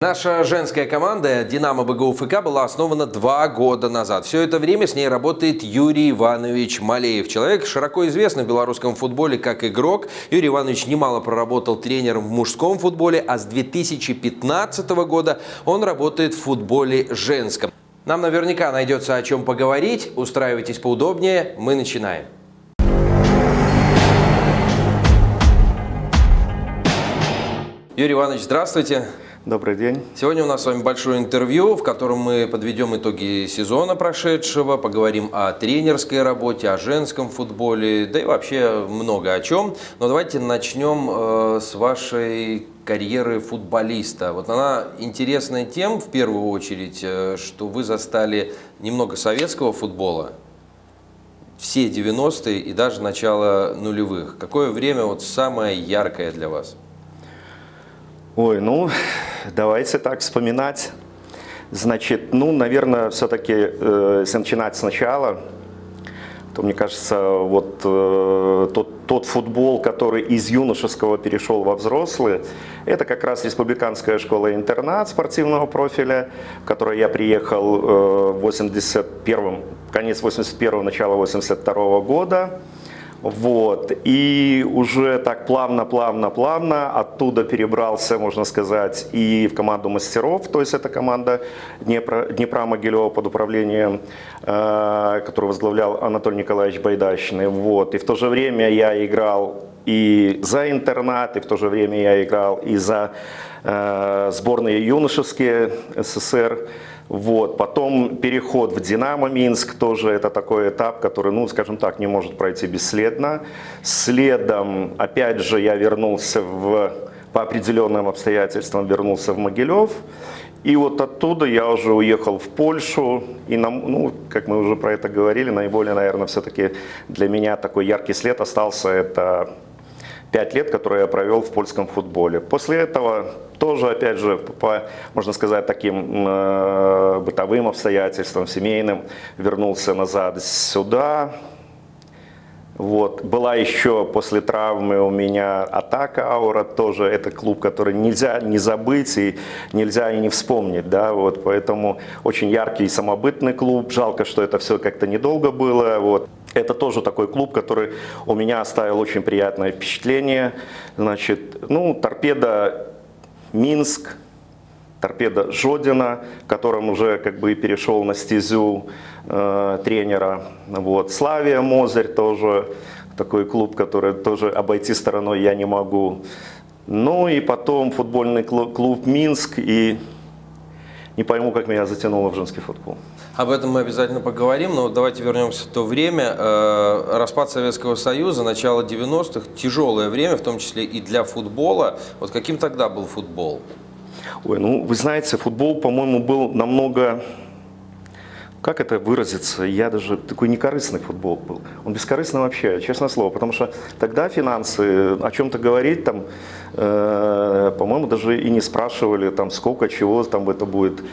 Наша женская команда «Динамо БГУ ФК» была основана два года назад. Все это время с ней работает Юрий Иванович Малеев. Человек широко известный в белорусском футболе как игрок. Юрий Иванович немало проработал тренером в мужском футболе, а с 2015 года он работает в футболе женском. Нам наверняка найдется о чем поговорить. Устраивайтесь поудобнее. Мы начинаем. Юрий Иванович, здравствуйте. Добрый день. Сегодня у нас с вами большое интервью, в котором мы подведем итоги сезона прошедшего, поговорим о тренерской работе, о женском футболе, да и вообще много о чем. Но давайте начнем э, с вашей карьеры футболиста. Вот она интересная тем, в первую очередь, э, что вы застали немного советского футбола, все 90-е и даже начало нулевых. Какое время вот самое яркое для вас? Ой, ну, давайте так вспоминать. Значит, ну, наверное, все-таки, э, если начинать сначала, то, мне кажется, вот э, тот, тот футбол, который из юношеского перешел во взрослый, это как раз республиканская школа-интернат спортивного профиля, в которой я приехал э, в 81 конец 81 начало 82 -го года. Вот. И уже так плавно-плавно-плавно оттуда перебрался, можно сказать, и в команду мастеров, то есть это команда Днепра, Днепра Могилева под управлением, э, которую возглавлял Анатолий Николаевич Байдащный. Вот. И в то же время я играл и за интернат, и в то же время я играл и за э, сборные юношеские СССР. Вот. Потом переход в «Динамо Минск», тоже это такой этап, который, ну, скажем так, не может пройти бесследно. Следом, опять же, я вернулся в, по определенным обстоятельствам, вернулся в Могилев. И вот оттуда я уже уехал в Польшу, и, нам, ну, как мы уже про это говорили, наиболее, наверное, все-таки для меня такой яркий след остался, это пять лет, которые я провел в польском футболе. После этого тоже, опять же, по, можно сказать, таким э, бытовым обстоятельствам, семейным, вернулся назад сюда. Вот. Была еще после травмы у меня атака Аура, тоже это клуб, который нельзя не забыть и нельзя и не вспомнить. Да? Вот. Поэтому очень яркий и самобытный клуб. Жалко, что это все как-то недолго было. Вот. Это тоже такой клуб, который у меня оставил очень приятное впечатление. Значит, ну, торпеда Минск, торпеда Жодина, которым уже как бы перешел на стезю э, тренера. Вот. Славия Мозырь тоже такой клуб, который тоже обойти стороной я не могу. Ну и потом футбольный клуб, клуб Минск и не пойму, как меня затянуло в женский футбол. Об этом мы обязательно поговорим, но давайте вернемся в то время. Э, распад Советского Союза, начало 90-х, тяжелое время, в том числе и для футбола. Вот каким тогда был футбол? Ой, ну вы знаете, футбол, по-моему, был намного как это выразиться, я даже такой некорыстный футбол был. Он бескорыстный вообще, честное слово, потому что тогда финансы, о чем-то говорить, там, э, по-моему, даже и не спрашивали, там, сколько, чего там это будет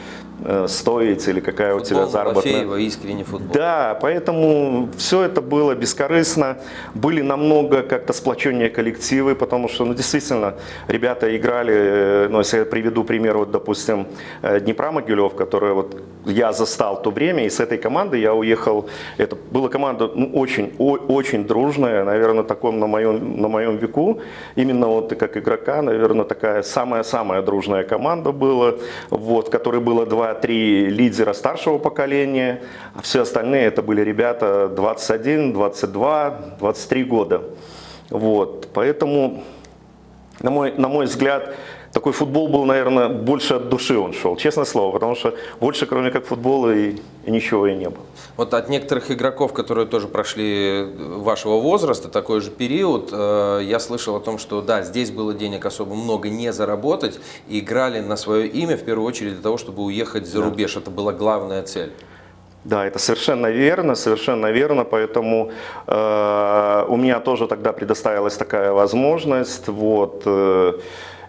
стоить или какая футбол у тебя заработная. Футбол искренне футбол. Да, поэтому все это было бескорыстно, были намного как-то сплоченнее коллективы, потому что, ну, действительно, ребята играли, э, ну, если я приведу пример, вот, допустим, э, Днепра Могилев, который вот я застал то время, и с этой командой я уехал, это была команда ну, очень, о, очень дружная, наверное, таком на моем, на моем веку, именно вот как игрока, наверное, такая самая-самая дружная команда была, вот, в которой было 2-3 лидера старшего поколения, а все остальные это были ребята 21, 22, 23 года. Вот, поэтому, на мой, на мой взгляд, такой футбол был, наверное, больше от души он шел, честное слово, потому что больше, кроме как футбола, и, и ничего и не было. Вот от некоторых игроков, которые тоже прошли вашего возраста, такой же период, э, я слышал о том, что да, здесь было денег особо много не заработать, и играли на свое имя в первую очередь для того, чтобы уехать за да. рубеж. Это была главная цель. Да, это совершенно верно, совершенно верно, поэтому э, у меня тоже тогда предоставилась такая возможность, вот, э,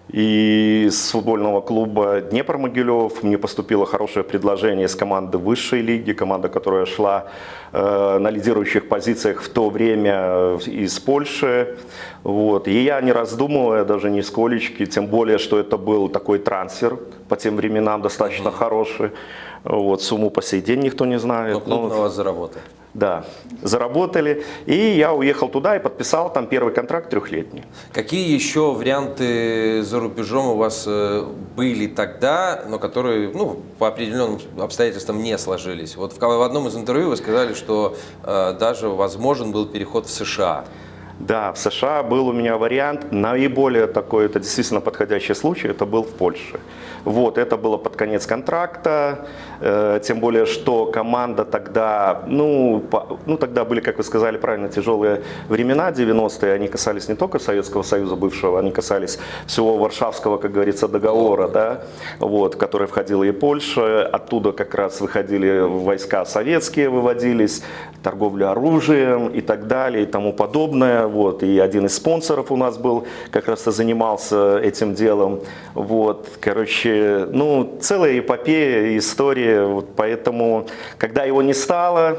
И с футбольного клуба Днепр-Могилев мне поступило хорошее предложение с команды высшей лиги, команда, которая шла э, на лидирующих позициях в то время из Польши. Вот. И я не раздумывая, даже нисколечки, тем более, что это был такой трансфер по тем временам достаточно хороший. Вот, сумму по сей день никто не знает. Но но... на вас заработал. Да, заработали. И я уехал туда и подписал там первый контракт трехлетний. Какие еще варианты за рубежом у вас э, были тогда, но которые ну, по определенным обстоятельствам не сложились? Вот в, в одном из интервью вы сказали, что э, даже возможен был переход в США. Да, в США был у меня вариант, наиболее такой, это действительно подходящий случай, это был в Польше. Вот, это было под конец контракта, тем более, что команда тогда, ну, по, ну, тогда были, как вы сказали правильно, тяжелые времена, 90-е, они касались не только Советского Союза бывшего, они касались всего Варшавского, как говорится, договора, да, вот, в который входила и Польша, оттуда как раз выходили войска советские, выводились, торговля оружием и так далее и тому подобное, вот, и один из спонсоров у нас был, как раз и занимался этим делом, вот, короче, ну, целая эпопея, история, вот поэтому, когда его не стало,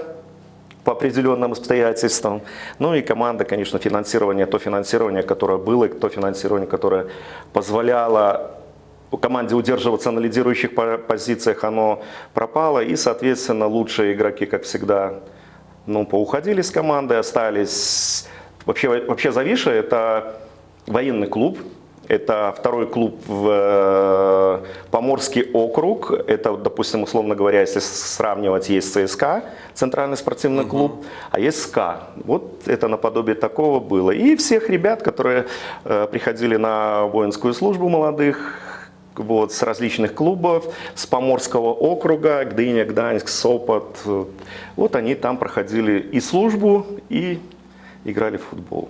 по определенным обстоятельствам. Ну и команда, конечно, финансирование, то финансирование, которое было, и то финансирование, которое позволяло команде удерживаться на лидирующих позициях, оно пропало. И, соответственно, лучшие игроки, как всегда, ну, поуходили с команды, остались... Вообще, вообще Завиша – это военный клуб, это второй клуб в э, Поморский округ. Это, допустим, условно говоря, если сравнивать, есть ЦСКА, Центральный спортивный угу. клуб, а есть СКА. Вот это наподобие такого было. И всех ребят, которые э, приходили на воинскую службу молодых, вот, с различных клубов, с Поморского округа, Гдыня, Гданьск, Сопот. Вот они там проходили и службу, и играли в футбол.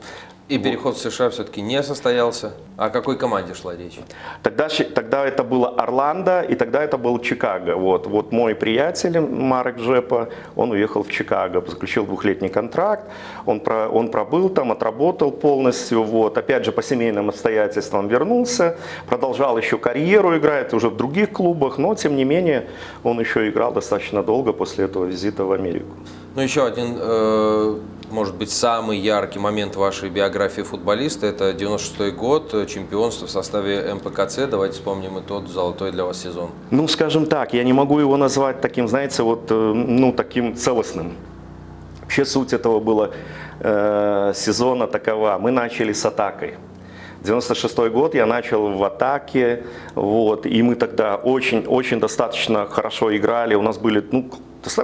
И переход в США все-таки не состоялся. О какой команде шла речь? Тогда, тогда это было Орландо, и тогда это был Чикаго. Вот, вот мой приятель Марек Жепа, он уехал в Чикаго, заключил двухлетний контракт, он, про, он пробыл там, отработал полностью. Вот. Опять же, по семейным обстоятельствам вернулся, продолжал еще карьеру играть уже в других клубах, но тем не менее он еще играл достаточно долго после этого визита в Америку. Ну, еще один э может быть, самый яркий момент вашей биографии футболиста – это 96 год, чемпионство в составе МПКЦ. Давайте вспомним и тот золотой для вас сезон. Ну, скажем так, я не могу его назвать таким, знаете, вот, э, ну, таким целостным. Вообще суть этого было э, сезона такова. Мы начали с атакой. 96 год я начал в атаке, вот, и мы тогда очень-очень достаточно хорошо играли. У нас были ну,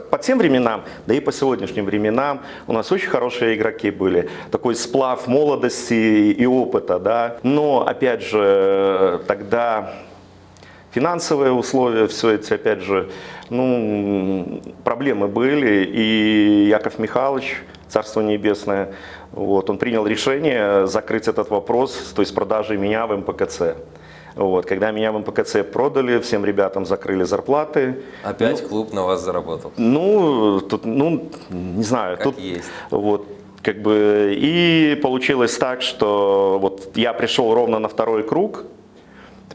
по тем временам, да и по сегодняшним временам у нас очень хорошие игроки были. Такой сплав молодости и опыта, да. Но, опять же, тогда финансовые условия, все эти, опять же, ну, проблемы были. И Яков Михайлович, Царство Небесное, вот, он принял решение закрыть этот вопрос, то есть продажи меня в МПКЦ. Вот, когда меня в МПКЦ продали, всем ребятам закрыли зарплаты. Опять ну, клуб на вас заработал? Ну, тут, ну, не знаю. Как тут, есть. Вот, как бы, и получилось так, что вот я пришел ровно на второй круг,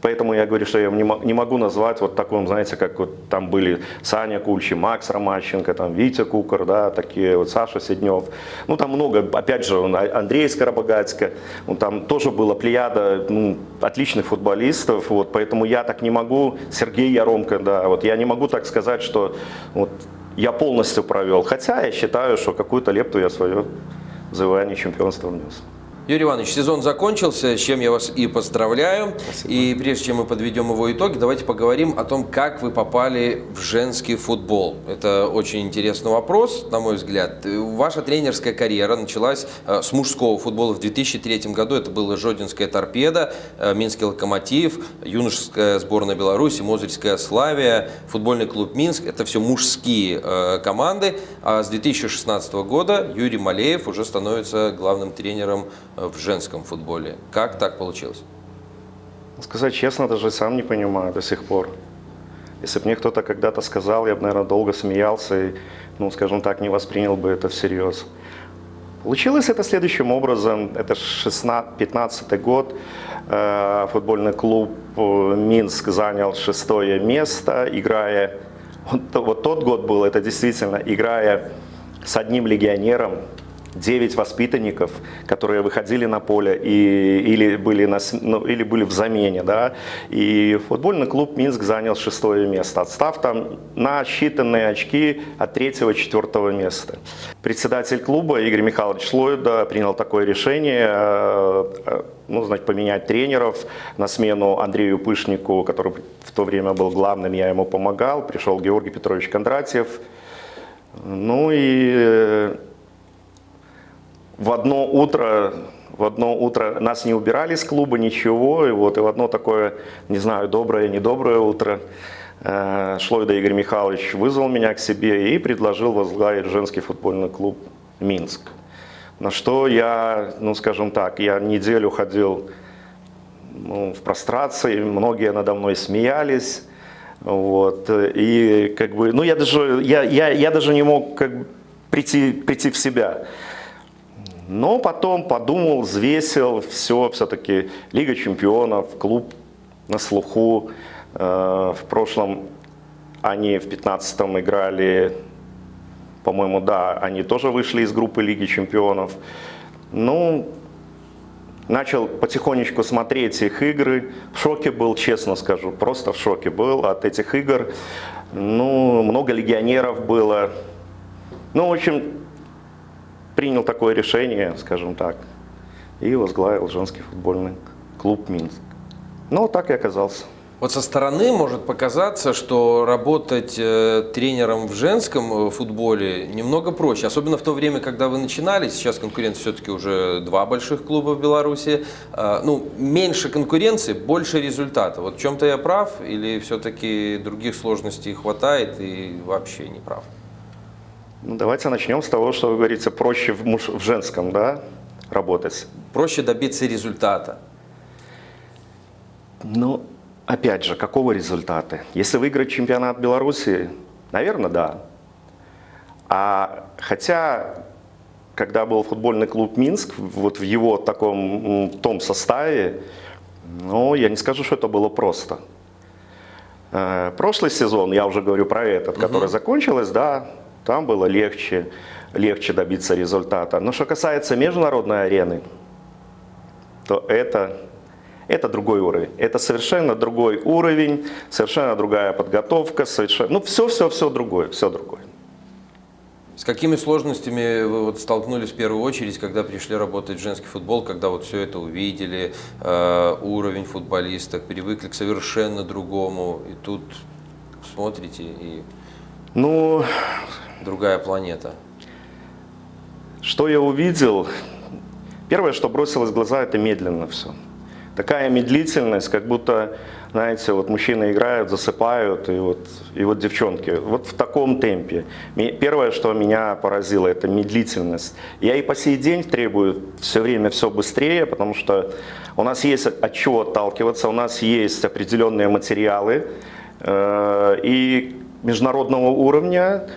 Поэтому я говорю, что я не могу назвать вот таком, знаете, как вот там были Саня Кульчи, Макс Ромащенко, там Витя Кукар, да, такие вот Саша Седнев. Ну там много, опять же, а, Андрей Скоробогатько, ну, там тоже была плеяда ну, отличных футболистов, вот, поэтому я так не могу, Сергей Яромко, да, вот я не могу так сказать, что вот я полностью провел, хотя я считаю, что какую-то лепту я свое завоевание чемпионства внес. Юрий Иванович, сезон закончился, с чем я вас и поздравляю. Спасибо. И прежде чем мы подведем его итоги, давайте поговорим о том, как вы попали в женский футбол. Это очень интересный вопрос, на мой взгляд. Ваша тренерская карьера началась э, с мужского футбола в 2003 году. Это была Жодинская торпеда, э, Минский локомотив, юношеская сборная Беларуси, Мозырская Славия, футбольный клуб Минск. Это все мужские э, команды. А с 2016 года Юрий Малеев уже становится главным тренером в женском футболе. Как так получилось? Сказать честно, даже сам не понимаю до сих пор. Если бы мне кто-то когда-то сказал, я бы, наверное, долго смеялся и, ну, скажем так, не воспринял бы это всерьез. Получилось это следующим образом. Это 15 год. Э, футбольный клуб э, Минск занял шестое место, играя... Вот тот год был, это действительно, играя с одним легионером, 9 воспитанников, которые выходили на поле и, или, были на, ну, или были в замене. Да? И футбольный клуб Минск занял шестое место, отстав там на считанные очки от третьего-четвертого места. Председатель клуба Игорь Михайлович Шлойда принял такое решение э, э, ну, значит, поменять тренеров на смену Андрею Пышнику, который в то время был главным, я ему помогал. Пришел Георгий Петрович Кондратьев. Ну и э, в одно утро, в одно утро нас не убирали с клуба, ничего, и вот и в одно такое, не знаю, доброе, недоброе утро э, Шлойда Игорь Михайлович вызвал меня к себе и предложил возглавить женский футбольный клуб «Минск». На что я, ну скажем так, я неделю ходил ну, в прострации, многие надо мной смеялись, вот, и как бы, ну я даже, я, я, я даже не мог как бы прийти, прийти в себя. Но потом подумал, взвесил, все, все-таки Лига чемпионов, клуб на слуху. Э, в прошлом они в 15-м играли, по-моему, да, они тоже вышли из группы Лиги чемпионов. Ну, начал потихонечку смотреть их игры. В шоке был, честно скажу, просто в шоке был от этих игр. Ну, много легионеров было. Ну, в общем, принял такое решение, скажем так, и возглавил женский футбольный клуб «Минск». Ну, так и оказался. Вот со стороны может показаться, что работать э, тренером в женском э, футболе немного проще, особенно в то время, когда вы начинали. Сейчас конкуренция все-таки уже два больших клуба в Беларуси. Э, ну, меньше конкуренции, больше результата. Вот в чем-то я прав или все-таки других сложностей хватает и вообще не прав? Ну, давайте начнем с того, что вы говорите, проще в, муж, в женском да, работать. Проще добиться результата. Ну, опять же, какого результата? Если выиграть чемпионат Беларуси, наверное, да. А хотя, когда был футбольный клуб Минск, вот в его таком том составе, ну, я не скажу, что это было просто. Э, прошлый сезон, я уже говорю про этот, угу. который закончилось, да, там было легче, легче добиться результата. Но что касается международной арены, то это, это другой уровень. Это совершенно другой уровень, совершенно другая подготовка, совершенно, ну все-все-все другое, все другое. С какими сложностями вы вот столкнулись в первую очередь, когда пришли работать в женский футбол, когда вот все это увидели, э, уровень футболисток, привыкли к совершенно другому, и тут смотрите и... Ну, другая планета? Что я увидел? Первое, что бросилось в глаза, это медленно все. Такая медлительность, как будто, знаете, вот мужчины играют, засыпают, и вот, и вот девчонки. Вот в таком темпе. Первое, что меня поразило, это медлительность. Я и по сей день требую все время все быстрее, потому что у нас есть от чего отталкиваться, у нас есть определенные материалы, э, и международного уровня,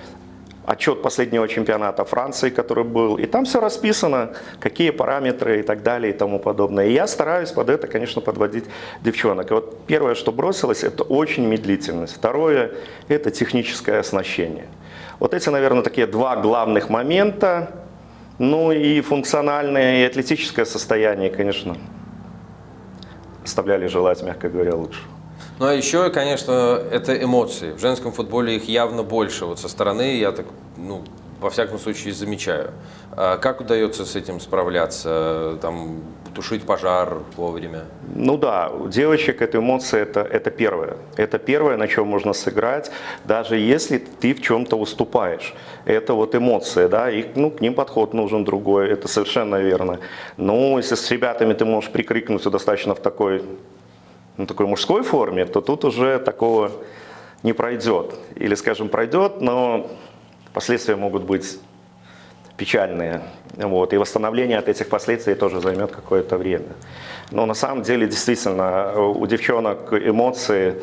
отчет последнего чемпионата Франции, который был, и там все расписано, какие параметры и так далее и тому подобное. И я стараюсь под это, конечно, подводить девчонок. И вот первое, что бросилось, это очень медлительность. Второе, это техническое оснащение. Вот эти, наверное, такие два главных момента. Ну и функциональное, и атлетическое состояние, конечно, оставляли желать, мягко говоря, лучше. Ну а еще, конечно, это эмоции. В женском футболе их явно больше. Вот со стороны я так, ну, во всяком случае, замечаю. А как удается с этим справляться? Там, тушить пожар вовремя? Ну да, у девочек эта эмоция это, это первое. Это первое, на чем можно сыграть, даже если ты в чем-то уступаешь. Это вот эмоция, да, и ну, к ним подход нужен другой, это совершенно верно. Но если с ребятами ты можешь прикрикнуть достаточно в такой ну, такой мужской форме, то тут уже такого не пройдет. Или, скажем, пройдет, но последствия могут быть печальные. Вот. И восстановление от этих последствий тоже займет какое-то время. Но на самом деле, действительно, у девчонок эмоции,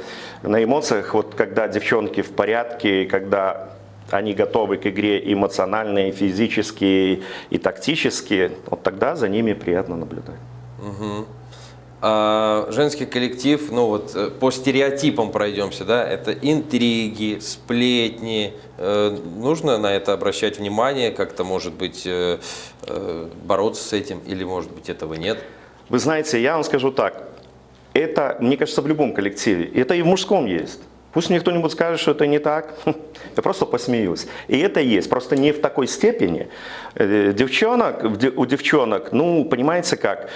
на эмоциях, вот когда девчонки в порядке, когда они готовы к игре эмоционально, и физически, и тактически, вот тогда за ними приятно наблюдать. Угу. А женский коллектив, ну вот э, по стереотипам пройдемся, да, это интриги, сплетни. Э, нужно на это обращать внимание, как-то, может быть, э, бороться с этим, или, может быть, этого нет? Вы знаете, я вам скажу так, это, мне кажется, в любом коллективе, это и в мужском есть. Пусть мне кто-нибудь скажет, что это не так, я просто посмеюсь. И это есть, просто не в такой степени. Девчонок, у девчонок, ну, понимаете как,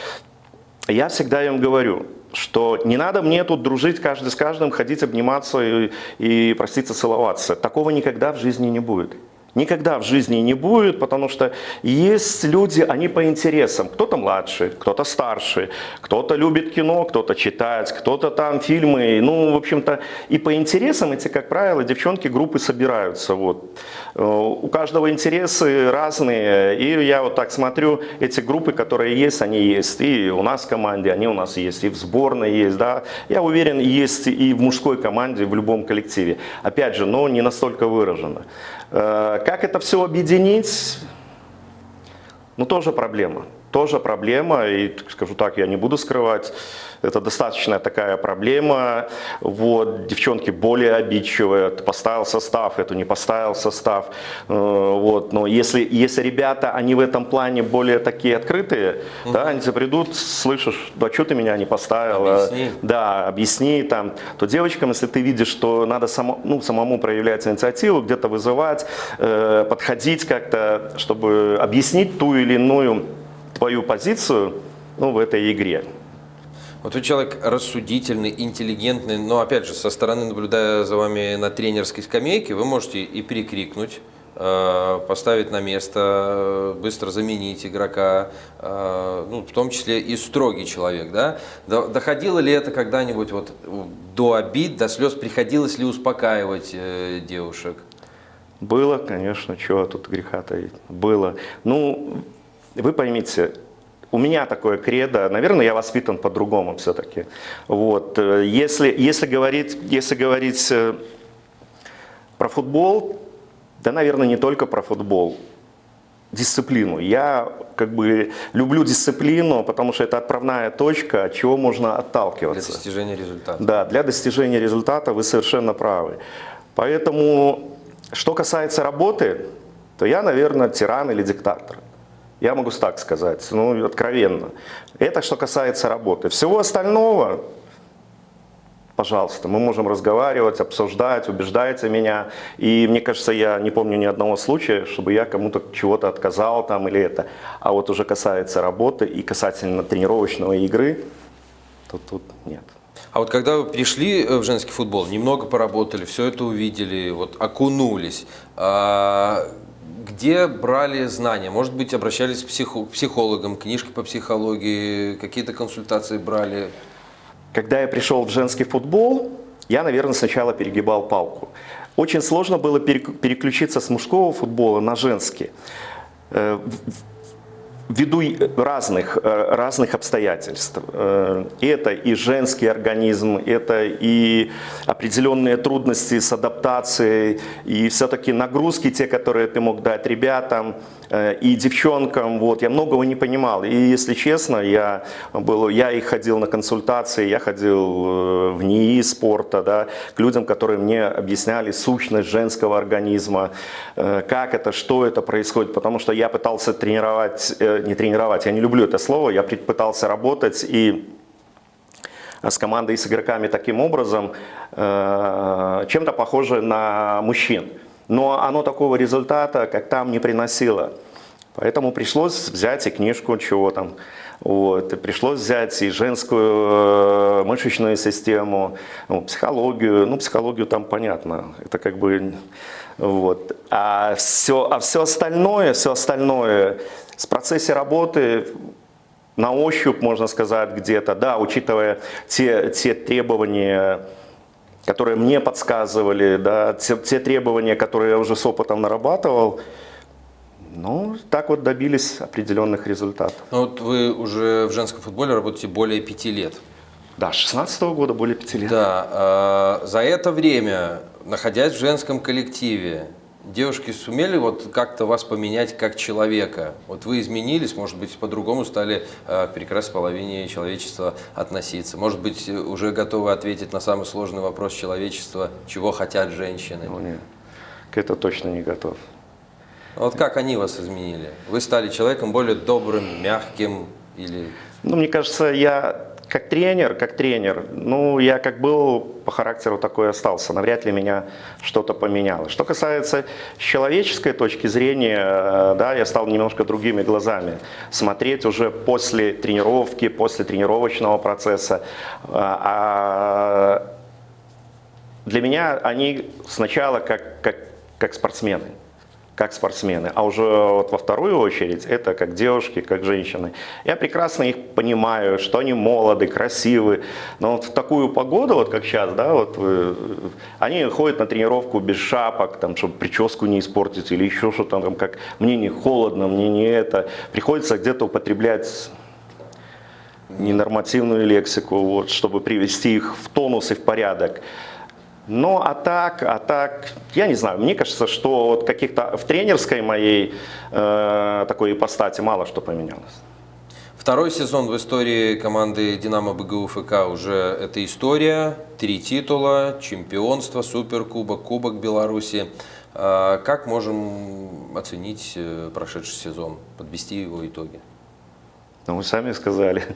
я всегда им говорю, что не надо мне тут дружить каждый с каждым, ходить обниматься и, и проститься, целоваться. Такого никогда в жизни не будет. Никогда в жизни не будет, потому что есть люди, они по интересам. Кто-то младше, кто-то старше, кто-то любит кино, кто-то читает, кто-то там фильмы. Ну, в общем-то, и по интересам эти, как правило, девчонки группы собираются. Вот. Э, у каждого интересы разные. И я вот так смотрю, эти группы, которые есть, они есть. И у нас в команде, они у нас есть, и в сборной есть. Да? Я уверен, есть и в мужской команде, в любом коллективе. Опять же, но не настолько выражено. Э, как это все объединить? Ну, тоже проблема. Тоже проблема, и скажу так, я не буду скрывать. Это достаточно такая проблема. Вот, девчонки более обидчивые. Ты поставил состав, эту не поставил состав. Э, вот, но если, если ребята, они в этом плане более такие открытые, угу. да, они придут, слышишь, да что ты меня не поставил? Объясни. Да, объясни там. То девочкам, если ты видишь, что надо само, ну, самому проявлять инициативу, где-то вызывать, э, подходить как-то, чтобы объяснить ту или иную твою позицию ну, в этой игре. Вот вы человек рассудительный, интеллигентный, но опять же, со стороны, наблюдая за вами на тренерской скамейке, вы можете и перекрикнуть, э, поставить на место, быстро заменить игрока, э, ну, в том числе и строгий человек, да? Доходило ли это когда-нибудь вот до обид, до слез, приходилось ли успокаивать э, девушек? Было, конечно, чего тут греха таить, было. Ну, вы поймите, у меня такое кредо, наверное, я воспитан по-другому все-таки. Вот. Э, если, если, говорить, если говорить э, про футбол, да, наверное, не только про футбол, дисциплину. Я как бы люблю дисциплину, потому что это отправная точка, от чего можно отталкиваться. Для достижения результата. Да, для достижения результата вы совершенно правы. Поэтому, что касается работы, то я, наверное, тиран или диктатор. Я могу так сказать, ну, откровенно. Это что касается работы. Всего остального, пожалуйста, мы можем разговаривать, обсуждать, убеждайте меня. И мне кажется, я не помню ни одного случая, чтобы я кому-то чего-то отказал там или это. А вот уже касается работы и касательно тренировочного игры, то тут нет. А вот когда вы пришли в женский футбол, немного поработали, все это увидели, вот окунулись, а где брали знания? Может быть, обращались к психо психологам, книжки по психологии, какие-то консультации брали? Когда я пришел в женский футбол, я, наверное, сначала перегибал палку. Очень сложно было переключиться с мужского футбола на женский. Э, ввиду разных, э, разных обстоятельств. Э, это и женский организм, это и определенные трудности с адаптацией, и все-таки нагрузки, те, которые ты мог дать ребятам, Э, и девчонкам, вот, я многого не понимал. И если честно, я, был, я и ходил на консультации, я ходил э, в НИИ спорта, да, к людям, которые мне объясняли сущность женского организма, э, как это, что это происходит, потому что я пытался тренировать, не тренировать, я не люблю это слово, я пытался работать и с командой и с игроками таким образом, чем-то похоже на мужчин но оно такого результата, как там, не приносило. Поэтому пришлось взять и книжку, чего там, вот, и пришлось взять и женскую э, мышечную систему, ну, психологию, ну, психологию там понятно, это как бы, вот. А все, а все остальное, все остальное, с процессе работы на ощупь, можно сказать, где-то, да, учитывая те, те требования, которые мне подсказывали, да, те, те требования, которые я уже с опытом нарабатывал, ну, так вот добились определенных результатов. Ну, вот вы уже в женском футболе работаете более пяти лет. Да, с 16 -го года более пяти лет. Да, э, за это время, находясь в женском коллективе, Девушки сумели вот как-то вас поменять как человека? Вот вы изменились, может быть, по-другому стали э, к прекрасной половине человечества относиться. Может быть, уже готовы ответить на самый сложный вопрос человечества, чего хотят женщины? Ну, нет, к это точно не готов. Вот как они вас изменили? Вы стали человеком более добрым, мягким или... Ну, мне кажется, я как тренер, как тренер, ну, я как был по характеру такой остался, навряд ли меня что-то поменяло. Что касается человеческой точки зрения, э, да, я стал немножко другими глазами смотреть уже после тренировки, после тренировочного процесса. А, а для меня они сначала как, как, как спортсмены как спортсмены, а уже вот во вторую очередь это как девушки, как женщины. Я прекрасно их понимаю, что они молоды, красивы, но вот в такую погоду, вот как сейчас, да, вот вы, они ходят на тренировку без шапок, там, чтобы прическу не испортить или еще что-то там, как мне не холодно, мне не это. Приходится где-то употреблять ненормативную лексику, вот, чтобы привести их в тонус и в порядок. Но а так, а так, я не знаю, мне кажется, что вот каких-то в тренерской моей э, такой ипостати мало что поменялось. Второй сезон в истории команды «Динамо БГУ ФК» уже это история. Три титула, чемпионство, суперкубок, кубок Беларуси. А как можем оценить э, прошедший сезон, подвести его итоги? Ну, вы сами сказали.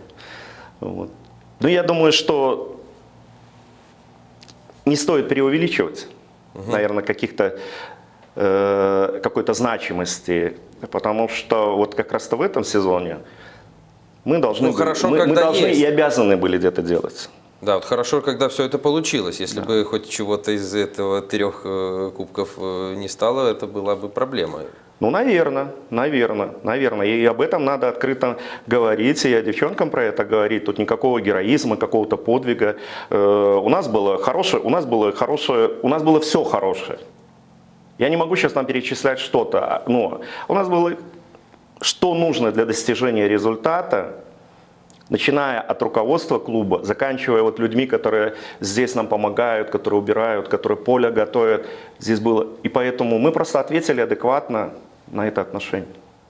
Вот. Ну, я думаю, что не стоит преувеличивать, угу. наверное, каких-то э, какой-то значимости, потому что вот как раз-то в этом сезоне мы должны, ну, хорошо, мы, мы должны и обязаны были где-то делать. Да, вот хорошо, когда все это получилось. Если да. бы хоть чего-то из этого трех э, кубков э, не стало, это была бы проблема. Ну, наверное, наверное, наверное. И об этом надо открыто говорить, и я девчонкам про это говорить. Тут никакого героизма, какого-то подвига. Э, у нас было хорошее, у нас было хорошее, у нас было все хорошее. Я не могу сейчас нам перечислять что-то, но у нас было, что нужно для достижения результата, начиная от руководства клуба, заканчивая вот людьми, которые здесь нам помогают, которые убирают, которые поле готовят. Здесь было. И поэтому мы просто ответили адекватно на это отношение.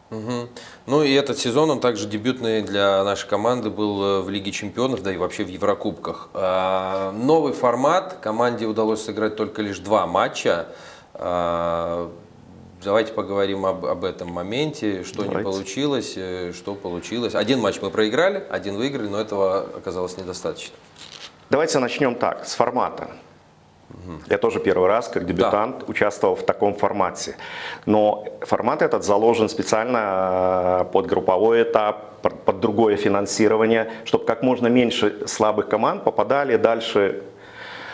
Угу. Ну и этот сезон, он также дебютный для нашей команды был э, в Лиге Чемпионов, да и вообще в Еврокубках. А, новый формат, команде удалось сыграть только лишь два матча. А, давайте поговорим об, об этом моменте, что давайте. не получилось, э, что получилось. Один матч мы проиграли, один выиграли, но этого оказалось недостаточно. Давайте начнем так, с формата. Я тоже первый раз, как дебютант, да. участвовал в таком формате. Но формат этот заложен специально э, под групповой этап, под другое финансирование, чтобы как можно меньше слабых команд попадали дальше.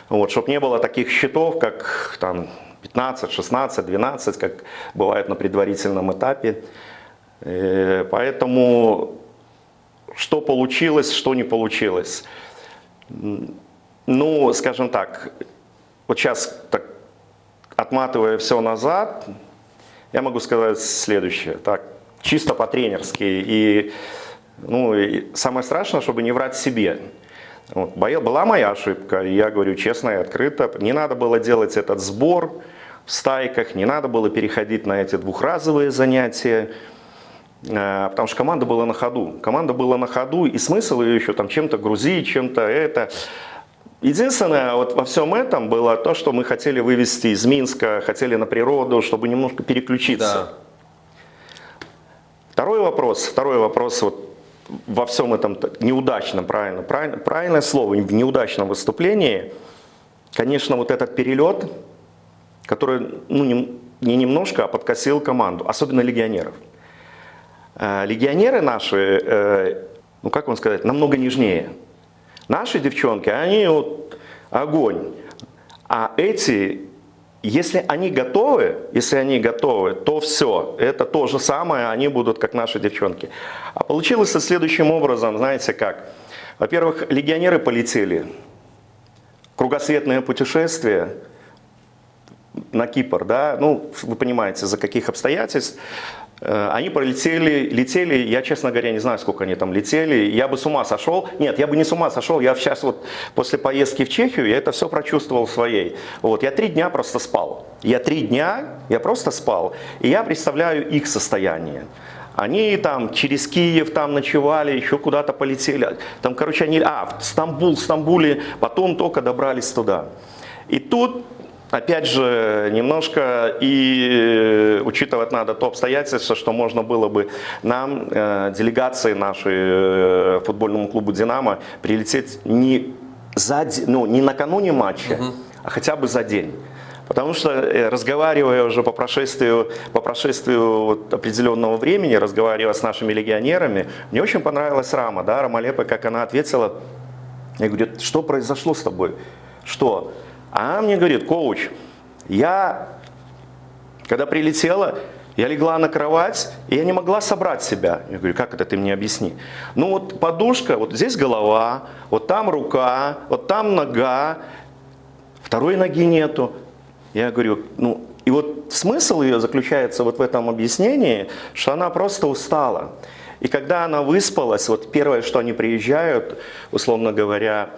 Вот, чтобы не было таких счетов, как там 15, 16, 12, как бывает на предварительном этапе. Э, поэтому что получилось, что не получилось. Ну, скажем так, вот сейчас, так, отматывая все назад, я могу сказать следующее. Так, чисто по-тренерски. И, ну, и самое страшное, чтобы не врать себе. Вот, была моя ошибка, я говорю честно и открыто. Не надо было делать этот сбор в стайках, не надо было переходить на эти двухразовые занятия, э, потому что команда была на ходу. Команда была на ходу, и смысл ее еще там чем-то грузить, чем-то это. Единственное, вот во всем этом было то, что мы хотели вывести из Минска, хотели на природу, чтобы немножко переключиться. Да. Второй вопрос, второй вопрос вот во всем этом неудачном, правильно, правильно, правильное слово, в неудачном выступлении, конечно, вот этот перелет, который ну, не, не немножко, а подкосил команду, особенно легионеров. Э, легионеры наши, э, ну как вам сказать, намного нежнее. Наши девчонки, они вот огонь. А эти, если они готовы, если они готовы, то все, это то же самое, они будут как наши девчонки. А получилось следующим образом, знаете как. Во-первых, легионеры полетели. Кругосветное путешествие на Кипр, да, ну, вы понимаете, за каких обстоятельств. Э, они пролетели, летели, я, честно говоря, не знаю, сколько они там летели. Я бы с ума сошел. Нет, я бы не с ума сошел. Я сейчас вот после поездки в Чехию, я это все прочувствовал своей. Вот, я три дня просто спал. Я три дня, я просто спал. И я представляю их состояние. Они там через Киев там ночевали, еще куда-то полетели. Там, короче, они, а, в Стамбул, в Стамбуле, потом только добрались туда. И тут Опять же, немножко и э, учитывать надо то обстоятельство, что можно было бы нам, э, делегации нашей э, футбольному клубу «Динамо», прилететь не, за, ну, не накануне матча, угу. а хотя бы за день. Потому что, разговаривая уже по прошествию, по прошествию вот определенного времени, разговаривая с нашими легионерами, мне очень понравилась Рама, да, Рамалепа, как она ответила. Я говорю, что произошло с тобой? Что? А она мне говорит, коуч, я, когда прилетела, я легла на кровать, и я не могла собрать себя. Я говорю, как это, ты мне объясни. Ну вот подушка, вот здесь голова, вот там рука, вот там нога, второй ноги нету. Я говорю, ну и вот смысл ее заключается вот в этом объяснении, что она просто устала. И когда она выспалась, вот первое, что они приезжают, условно говоря,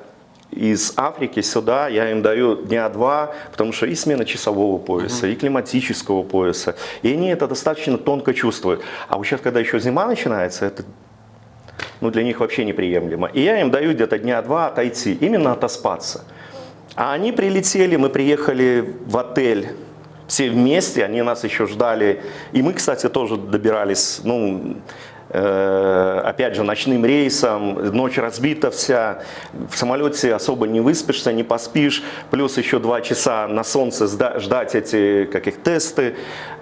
из Африки сюда, я им даю дня два, потому что и смена часового пояса, и климатического пояса, и они это достаточно тонко чувствуют. А вот сейчас, когда еще зима начинается, это ну, для них вообще неприемлемо. И я им даю где-то дня два отойти, именно отоспаться. А они прилетели, мы приехали в отель, все вместе, они нас еще ждали. И мы, кстати, тоже добирались, ну, опять же, ночным рейсом, ночь разбита вся, в самолете особо не выспишься, не поспишь, плюс еще два часа на солнце ждать эти каких тесты.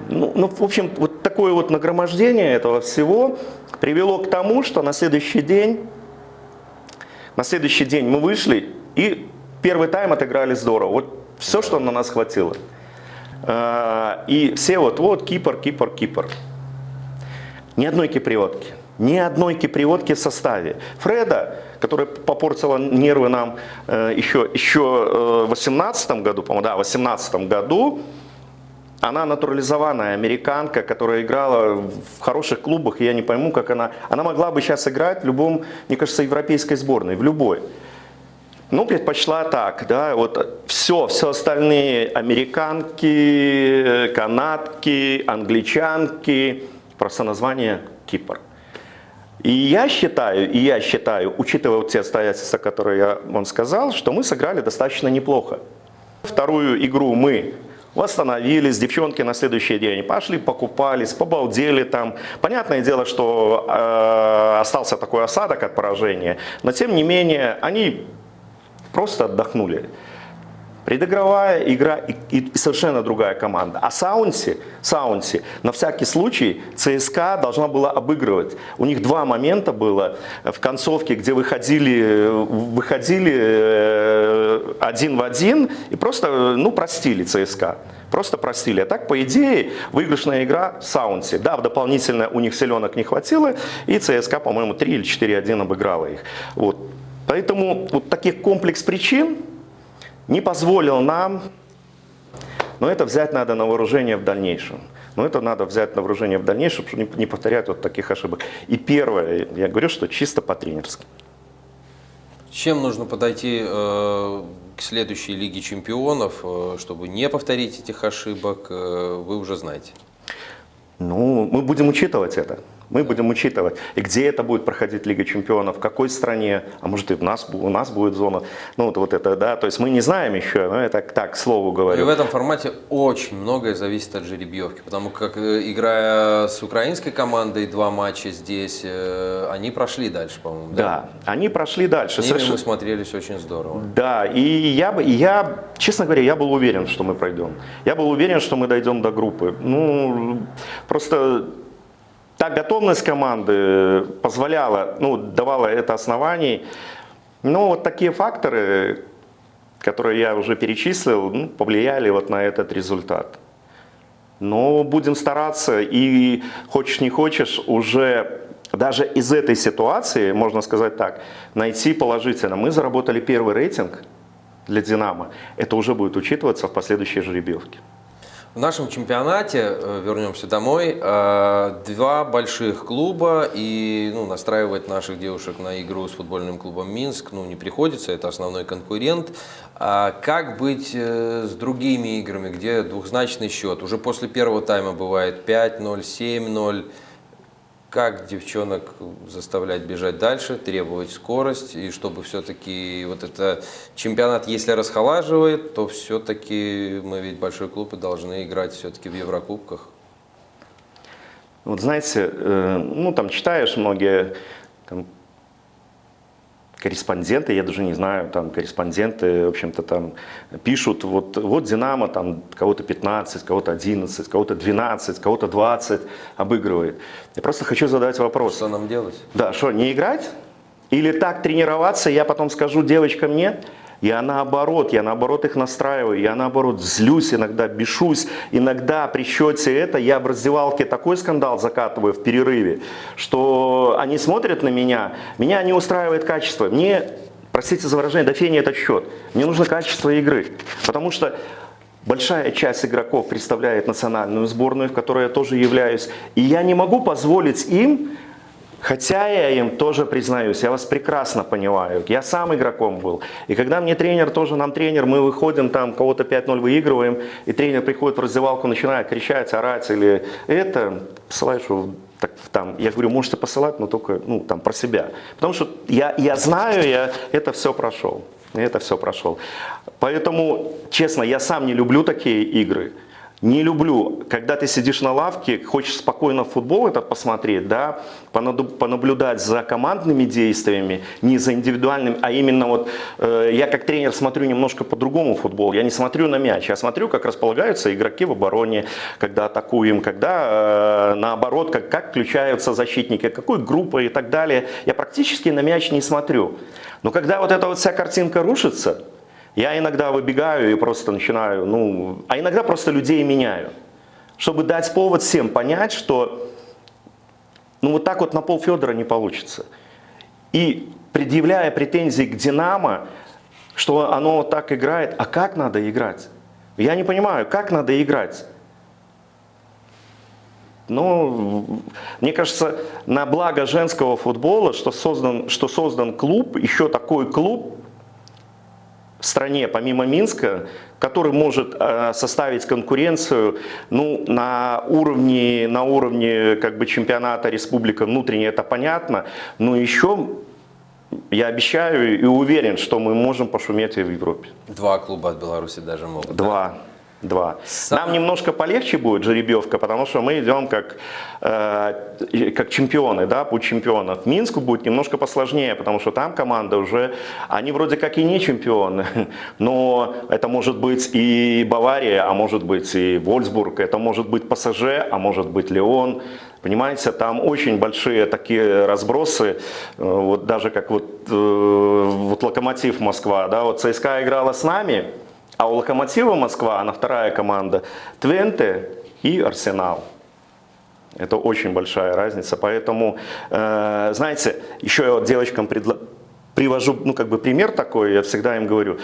Ну, ну, в общем, вот такое вот нагромождение этого всего привело к тому, что на следующий день, на следующий день мы вышли и первый тайм отыграли здорово. Вот все, что на нас хватило. Э, и все вот, вот, Кипр, Кипр, Кипр. Ни одной киприотки. Ни одной киприотки в составе. Фреда, которая попортила нервы нам э, еще, еще э, в 18 году, по-моему, да, в 18 году, она натурализованная американка, которая играла в хороших клубах, и я не пойму, как она... Она могла бы сейчас играть в любом, мне кажется, европейской сборной, в любой. Ну, предпочла так, да, вот все, все остальные американки, канадки, англичанки, Просто название Кипр. И я считаю, и я считаю, учитывая вот те обстоятельства, которые я вам сказал, что мы сыграли достаточно неплохо. Вторую игру мы восстановились, девчонки на следующий день пошли, покупались, побалдели там. Понятное дело, что э, остался такой осадок от поражения, но тем не менее они просто отдохнули. Предыгровая игра и, и совершенно другая команда. А Саунси, Саунси на всякий случай ЦСКА должна была обыгрывать. У них два момента было в концовке, где выходили, выходили э, один в один и просто ну, простили ЦСКА. Просто простили. А так, по идее, выигрышная игра Саунси. Да, в дополнительное у них селенок не хватило, и ЦСКА, по-моему, 3 или 4-1 обыграла их. Вот. Поэтому вот таких комплекс причин, не позволил нам, но это взять надо на вооружение в дальнейшем. Но это надо взять на вооружение в дальнейшем, чтобы не повторять вот таких ошибок. И первое, я говорю, что чисто по-тренерски. Чем нужно подойти э, к следующей Лиге Чемпионов, э, чтобы не повторить этих ошибок, э, вы уже знаете? Ну, мы будем учитывать это. Мы будем учитывать, и где это будет проходить Лига Чемпионов, в какой стране, а может и у нас, у нас будет зона. Ну вот, вот это, да, то есть мы не знаем еще, но это так, к слову говорю. И в этом формате очень многое зависит от жеребьевки, потому как э, играя с украинской командой два матча здесь, э, они прошли дальше, по-моему. Да? да, они прошли дальше. С ними Совершенно... мы смотрелись очень здорово. Да, и я, бы, я, честно говоря, я был уверен, что мы пройдем. Я был уверен, что мы дойдем до группы. Ну, просто та готовность команды позволяла, ну, давала это оснований. Но вот такие факторы, которые я уже перечислил, ну, повлияли вот на этот результат. Но будем стараться и хочешь не хочешь уже даже из этой ситуации, можно сказать так, найти положительно. Мы заработали первый рейтинг для «Динамо». Это уже будет учитываться в последующей жеребьевке. В нашем чемпионате, э, вернемся домой, э, два больших клуба, и ну, настраивать наших девушек на игру с футбольным клубом Минск ну, не приходится, это основной конкурент. А как быть э, с другими играми, где двухзначный счет? Уже после первого тайма бывает 5-0, 7-0 как девчонок заставлять бежать дальше, требовать скорость, и чтобы все-таки вот это чемпионат, если расхолаживает, то все-таки мы ведь большой клуб и должны играть все-таки в Еврокубках. Вот знаете, э, ну там читаешь многие там, корреспонденты, я даже не знаю, там корреспонденты, в общем-то, там пишут, вот, вот Динамо там кого-то 15, кого-то 11, кого-то 12, кого-то 20 обыгрывает. Я просто хочу задать вопрос. Что нам делать? Да, что, не играть? Или так тренироваться, я потом скажу девочкам нет? Я наоборот, я наоборот их настраиваю, я наоборот злюсь, иногда бешусь, иногда при счете это я в раздевалке такой скандал закатываю в перерыве, что они смотрят на меня, меня не устраивает качество, мне, простите за выражение, да фени этот счет, мне нужно качество игры, потому что Большая часть игроков представляет национальную сборную, в которой я тоже являюсь. И я не могу позволить им Хотя я им тоже признаюсь, я вас прекрасно понимаю. Я сам игроком был. И когда мне тренер, тоже нам тренер, мы выходим там, кого-то 5-0 выигрываем, и тренер приходит в раздевалку, начинает кричать, орать или это, посылаешь так, там, я говорю, можете посылать, но только ну, там, про себя. Потому что я, я знаю, я это все прошел. Это все прошел. Поэтому, честно, я сам не люблю такие игры. Не люблю, когда ты сидишь на лавке, хочешь спокойно футбол этот посмотреть, да, понаблюдать за командными действиями, не за индивидуальным, а именно вот э, я как тренер смотрю немножко по-другому футбол. Я не смотрю на мяч, я смотрю, как располагаются игроки в обороне, когда атакуем, когда э, наоборот, как, как включаются защитники, какой группой и так далее. Я практически на мяч не смотрю. Но когда вот эта вот вся картинка рушится, я иногда выбегаю и просто начинаю, ну, а иногда просто людей меняю, чтобы дать повод всем понять, что ну вот так вот на пол Федора не получится. И предъявляя претензии к Динамо, что оно вот так играет, а как надо играть? Я не понимаю, как надо играть? Ну, мне кажется, на благо женского футбола, что создан, что создан клуб, еще такой клуб, в стране, помимо Минска, который может э, составить конкуренцию ну, на уровне, на уровне как бы, чемпионата республика внутренне, это понятно, но еще я обещаю и уверен, что мы можем пошуметь и в Европе. Два клуба от Беларуси даже могут. Два. Да? Два. Сам... Нам немножко полегче будет жеребьевка, потому что мы идем как, э, как чемпионы, да, путь чемпионов. Минску будет немножко посложнее, потому что там команда уже, они вроде как и не чемпионы, но это может быть и Бавария, а может быть и Вольсбург, это может быть ПСЖ, а может быть Леон. Понимаете, там очень большие такие разбросы, э, вот даже как вот, э, вот Локомотив Москва, да, вот ЦСКА играла с нами, а у Локомотива Москва, она вторая команда, Твенте и Арсенал. Это очень большая разница. Поэтому, э, знаете, еще я вот девочкам предла... привожу ну, как бы пример такой, я всегда им говорю,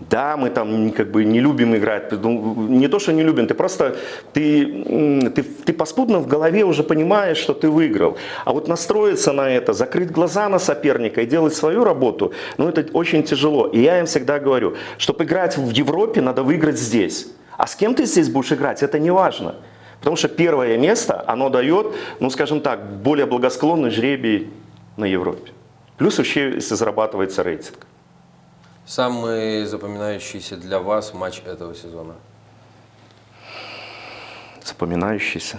да, мы там как бы не любим играть, ну, не то, что не любим, ты просто, ты, ты, ты поспутно в голове уже понимаешь, что ты выиграл. А вот настроиться на это, закрыть глаза на соперника и делать свою работу, ну это очень тяжело. И я им всегда говорю, чтобы играть в Европе, надо выиграть здесь. А с кем ты здесь будешь играть, это не важно. Потому что первое место, оно дает, ну скажем так, более благосклонный жребий на Европе. Плюс вообще, зарабатывается рейтинг. Самый запоминающийся для вас матч этого сезона? Запоминающийся?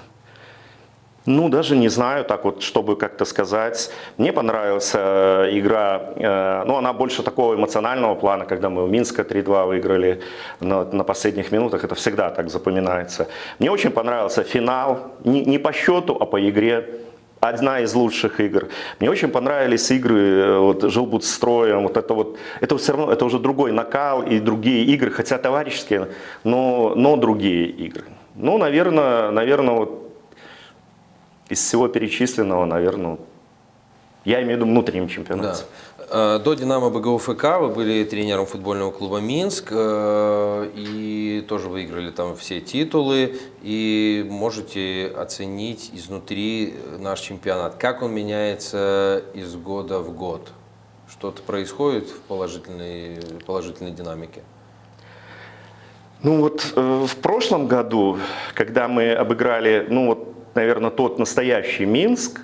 Ну, даже не знаю, так вот, чтобы как-то сказать. Мне понравилась э, игра, э, ну, она больше такого эмоционального плана, когда мы в Минска 3-2 выиграли на, на последних минутах, это всегда так запоминается. Мне очень понравился финал, не, не по счету, а по игре одна из лучших игр. Мне очень понравились игры э, вот, Жилбут строем, вот это вот, это все равно, это уже другой накал и другие игры, хотя товарищеские, но, но другие игры. Ну, наверное, наверное, вот из всего перечисленного, наверное, я имею в виду внутреннем чемпионате. Да. Э, до «Динамо БГУ ФК» вы были тренером футбольного клуба «Минск». Э, и тоже выиграли там все титулы и можете оценить изнутри наш чемпионат. Как он меняется из года в год? Что-то происходит в положительной, положительной динамике? Ну вот э, в прошлом году, когда мы обыграли, ну вот, наверное, тот настоящий Минск,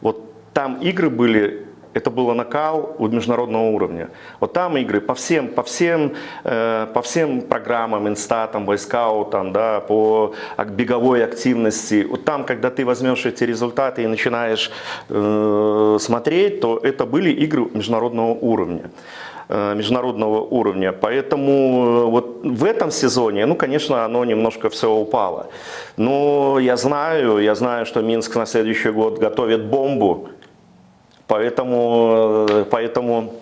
вот там игры были это было накал у международного уровня. Вот там игры по всем, по всем, э, по всем программам, инстатам, войскаутам, да, по беговой активности. Вот там, когда ты возьмешь эти результаты и начинаешь э, смотреть, то это были игры международного уровня э, международного уровня. Поэтому э, вот в этом сезоне, ну, конечно, оно немножко все упало. Но я знаю, я знаю, что Минск на следующий год готовит бомбу, Поэтому, э, поэтому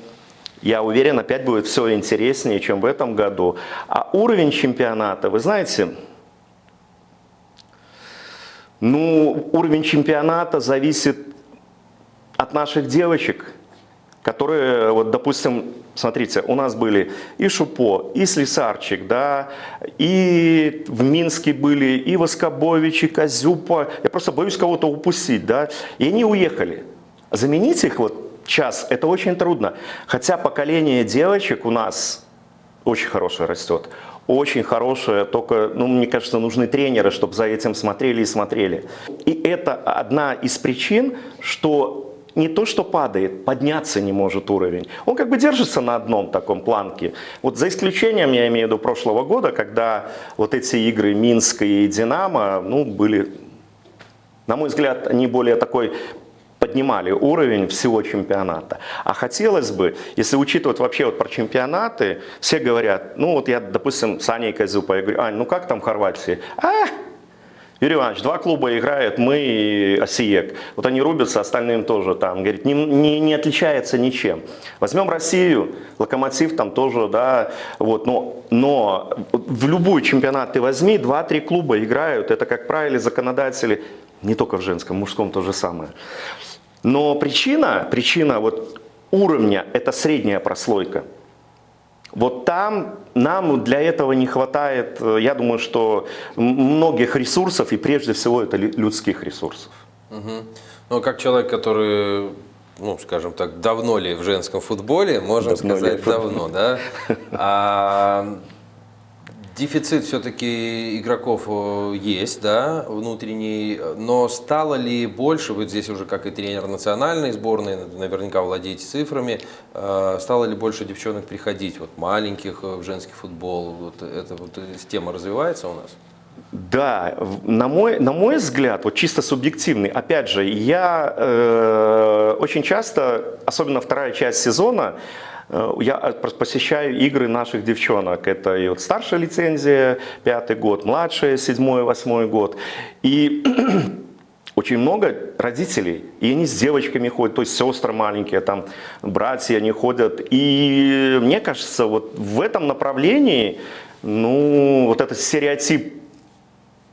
я уверен, опять будет все интереснее, чем в этом году. А уровень чемпионата, вы знаете, ну, уровень чемпионата зависит от наших девочек, которые, вот, допустим, смотрите, у нас были и Шупо, и Слесарчик, да, и в Минске были, и Воскобович, и Козюпа. Я просто боюсь кого-то упустить, да, и они уехали. Заменить их вот час, это очень трудно. Хотя поколение девочек у нас очень хорошее растет. Очень хорошее, только, ну, мне кажется, нужны тренеры, чтобы за этим смотрели и смотрели. И это одна из причин, что не то, что падает, подняться не может уровень. Он как бы держится на одном таком планке. Вот за исключением, я имею в виду, прошлого года, когда вот эти игры Минска и Динамо, ну, были, на мой взгляд, они более такой поднимали уровень всего чемпионата. А хотелось бы, если учитывать вообще вот про чемпионаты, все говорят, ну вот я, допустим, с Аней Козюпа, я говорю, Ань, ну как там Хорватии? А, Юрий Иванович, два клуба играют, мы и Осиек. Вот они рубятся, остальным тоже там. Говорит, не, не, не отличается ничем. Возьмем Россию, Локомотив там тоже, да, вот, но, но в любой чемпионат ты возьми, два-три клуба играют, это, как правило, законодатели, не только в женском, в мужском то же самое. Но причина, причина вот уровня – это средняя прослойка. Вот там нам для этого не хватает, э, я думаю, что многих ресурсов, и прежде всего это людских ресурсов. Угу. Ну, как человек, который, ну, скажем так, давно ли в женском футболе, можем давно сказать, давно, да? А, Дефицит все-таки игроков э, есть, да, внутренний, но стало ли больше, вы здесь уже как и тренер национальной сборной, наверняка владеете цифрами, э, стало ли больше девчонок приходить, вот маленьких э, в женский футбол, вот эта вот тема развивается у нас? Да, на мой, на мой взгляд, вот чисто субъективный, опять же, я э, очень часто, особенно вторая часть сезона, я э, посещаю игры наших девчонок. Это и вот старшая лицензия, пятый год, младшая, седьмой, восьмой год. И очень много родителей, и они с девочками ходят, то есть сестры маленькие, там братья, они ходят. И мне кажется, вот в этом направлении, ну, вот этот стереотип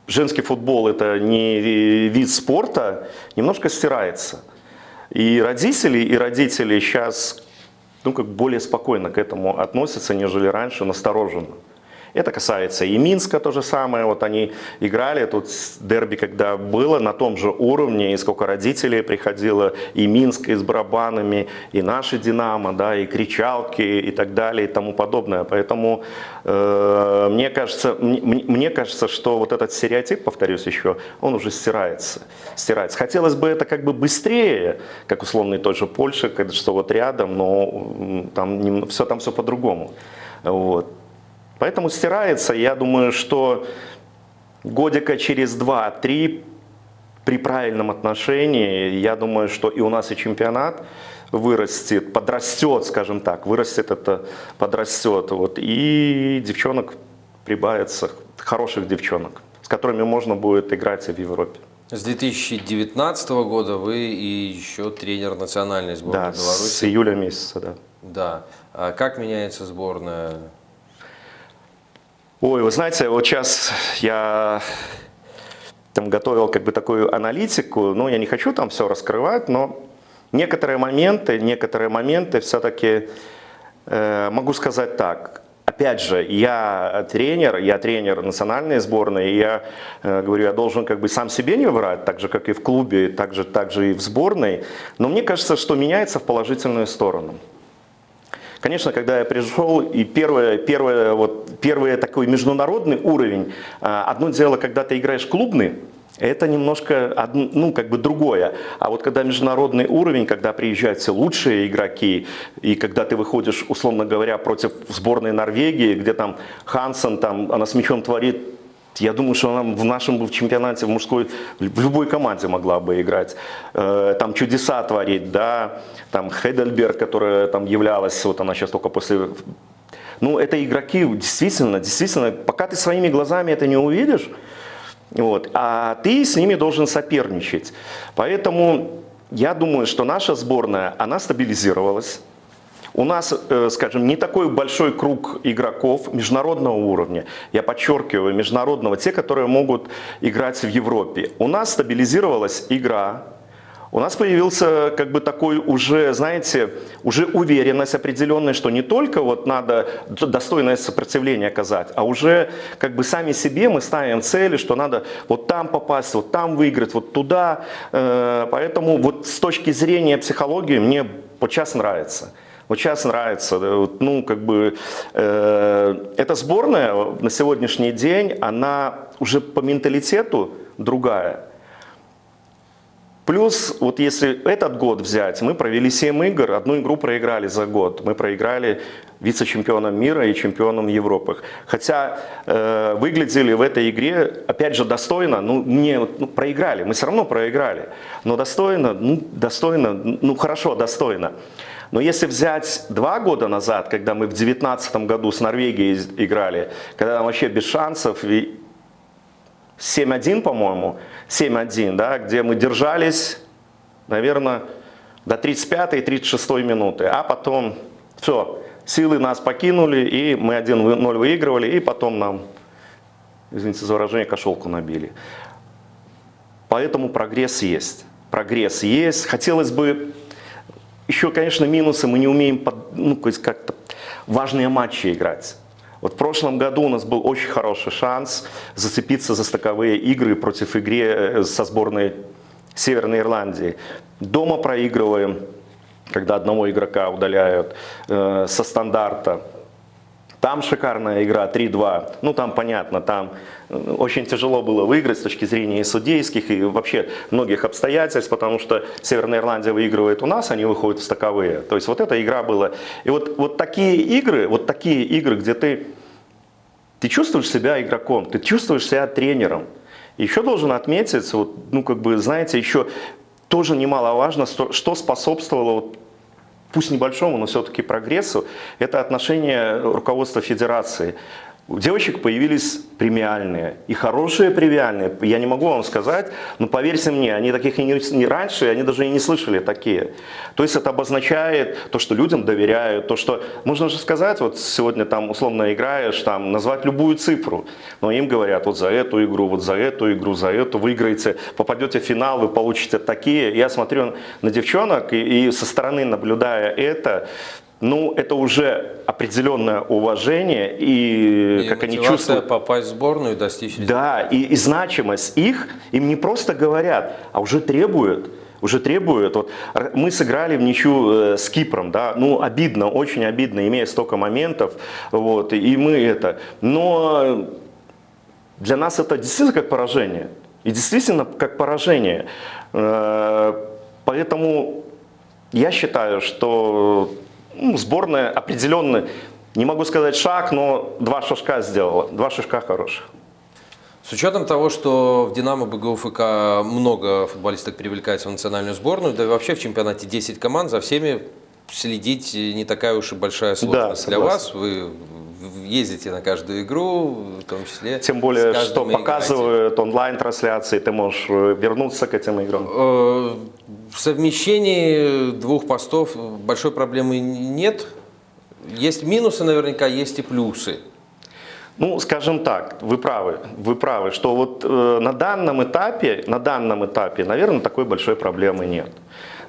женский футбол это не вид спорта, немножко стирается. И родители, и родители сейчас ну, как более спокойно к этому относятся, нежели раньше, настороженно. Это касается и Минска то же самое. Вот они играли, тут дерби, когда было на том же уровне, и сколько родителей приходило, и Минск и с барабанами, и наши Динамо, да, и кричалки, и так далее, и тому подобное. Поэтому э, мне, кажется, мне, мне кажется, что вот этот стереотип, повторюсь еще, он уже стирается. стирается. Хотелось бы это как бы быстрее, как условно той же Польша, что вот рядом, но там, все там все по-другому. Вот. Поэтому стирается, я думаю, что годика через 2-3 при правильном отношении, я думаю, что и у нас и чемпионат вырастет, подрастет, скажем так, вырастет это, подрастет. Вот, и девчонок прибавится, хороших девчонок, с которыми можно будет играть и в Европе. С 2019 года вы и еще тренер национальной сборной да, Беларуси. с июля месяца, да. Да. А как меняется сборная Ой, вы знаете, вот сейчас я там готовил как бы такую аналитику, ну, я не хочу там все раскрывать, но некоторые моменты, некоторые моменты все-таки э, могу сказать так. опять же, я тренер, я тренер национальной сборной, и я э, говорю, я должен как бы сам себе не врать, так же, как и в клубе, так же, так же и в сборной. Но мне кажется, что меняется в положительную сторону. Конечно, когда я пришел, и первое, первое, вот, первый такой международный уровень, а, одно дело, когда ты играешь клубный, это немножко, ну, как бы другое. А вот когда международный уровень, когда приезжают все лучшие игроки, и когда ты выходишь, условно говоря, против сборной Норвегии, где там Хансен, там, она с мячом творит я думаю, что она в нашем в чемпионате в мужской, в любой команде могла бы играть. Э, там чудеса творить, да. Там Хейдельберг, которая там являлась, вот она сейчас только после... Ну, это игроки, действительно, действительно, пока ты своими глазами это не увидишь, вот, а ты с ними должен соперничать. Поэтому я думаю, что наша сборная, она стабилизировалась. У нас, э, скажем, не такой большой круг игроков международного уровня, я подчеркиваю, международного, те, которые могут играть в Европе. У нас стабилизировалась игра, у нас появился как бы такой уже, знаете, уже уверенность определенная, что не только вот надо достойное сопротивление оказать, а уже как бы сами себе мы ставим цели, что надо вот там попасть, вот там выиграть, вот туда. Э, поэтому вот с точки зрения психологии мне сейчас нравится. Вот сейчас нравится, ну, как бы, э, эта сборная на сегодняшний день, она уже по менталитету другая. Плюс, вот если этот год взять, мы провели 7 игр, одну игру проиграли за год. Мы проиграли вице-чемпионом мира и чемпионом Европы. Хотя э, выглядели в этой игре, опять же, достойно, ну, не, ну, проиграли, мы все равно проиграли. Но достойно, ну, достойно, ну, хорошо, достойно. Но если взять два года назад, когда мы в 2019 году с Норвегией играли, когда там вообще без шансов, 7-1, по-моему, 7-1, да, где мы держались, наверное, до 35-36 минуты, а потом все, силы нас покинули, и мы 1-0 выигрывали, и потом нам, извините за выражение, кошелку набили. Поэтому прогресс есть. Прогресс есть. Хотелось бы еще, конечно, минусы, мы не умеем ну, как-то важные матчи играть. Вот в прошлом году у нас был очень хороший шанс зацепиться за стыковые игры против игры э, со сборной Северной Ирландии. Дома проигрываем, когда одного игрока удаляют э, со стандарта. Там шикарная игра 3-2. Ну, там понятно, там э, очень тяжело было выиграть с точки зрения и судейских, и вообще многих обстоятельств, потому что Северная Ирландия выигрывает у нас, они выходят в стаковые. То есть вот эта игра была. И вот, вот такие игры, вот такие игры, где ты, ты чувствуешь себя игроком, ты чувствуешь себя тренером. Еще должен отметить, вот, ну, как бы, знаете, еще тоже немаловажно, что способствовало вот пусть небольшому, но все-таки прогрессу, это отношение руководства федерации. У девочек появились премиальные, и хорошие премиальные, я не могу вам сказать, но поверьте мне, они таких и не, не раньше, они даже и не слышали такие. То есть это обозначает то, что людям доверяют, то, что, можно же сказать, вот сегодня там условно играешь, там назвать любую цифру, но им говорят, вот за эту игру, вот за эту игру, за эту, выиграете, попадете в финал, вы получите такие. Я смотрю на девчонок и, и со стороны наблюдая это, ну, это уже определенное уважение и, и как они чувствуют. попасть в сборную и достичь Да, и, и значимость их, им не просто говорят, а уже требуют. Уже требуют. Вот мы сыграли в ничью э, с Кипром, да, ну обидно, очень обидно, имея столько моментов, вот, и мы это. Но для нас это действительно как поражение. И действительно как поражение. Э, поэтому я считаю, что ну, сборная определенный, не могу сказать шаг, но два шажка сделала, два шажка хороших. С учетом того, что в «Динамо» БГУФК много футболисток привлекается в национальную сборную, да и вообще в чемпионате 10 команд, за всеми следить не такая уж и большая сложность да, для вас. Вы ездите на каждую игру, в том числе. Тем более, что показывают онлайн-трансляции, ты можешь э, вернуться к этим играм. Э, в совмещении двух постов большой проблемы нет. Есть минусы наверняка, есть и плюсы. Ну, скажем так, вы правы, вы правы, что вот э, на данном этапе, на данном этапе, наверное, такой большой проблемы нет.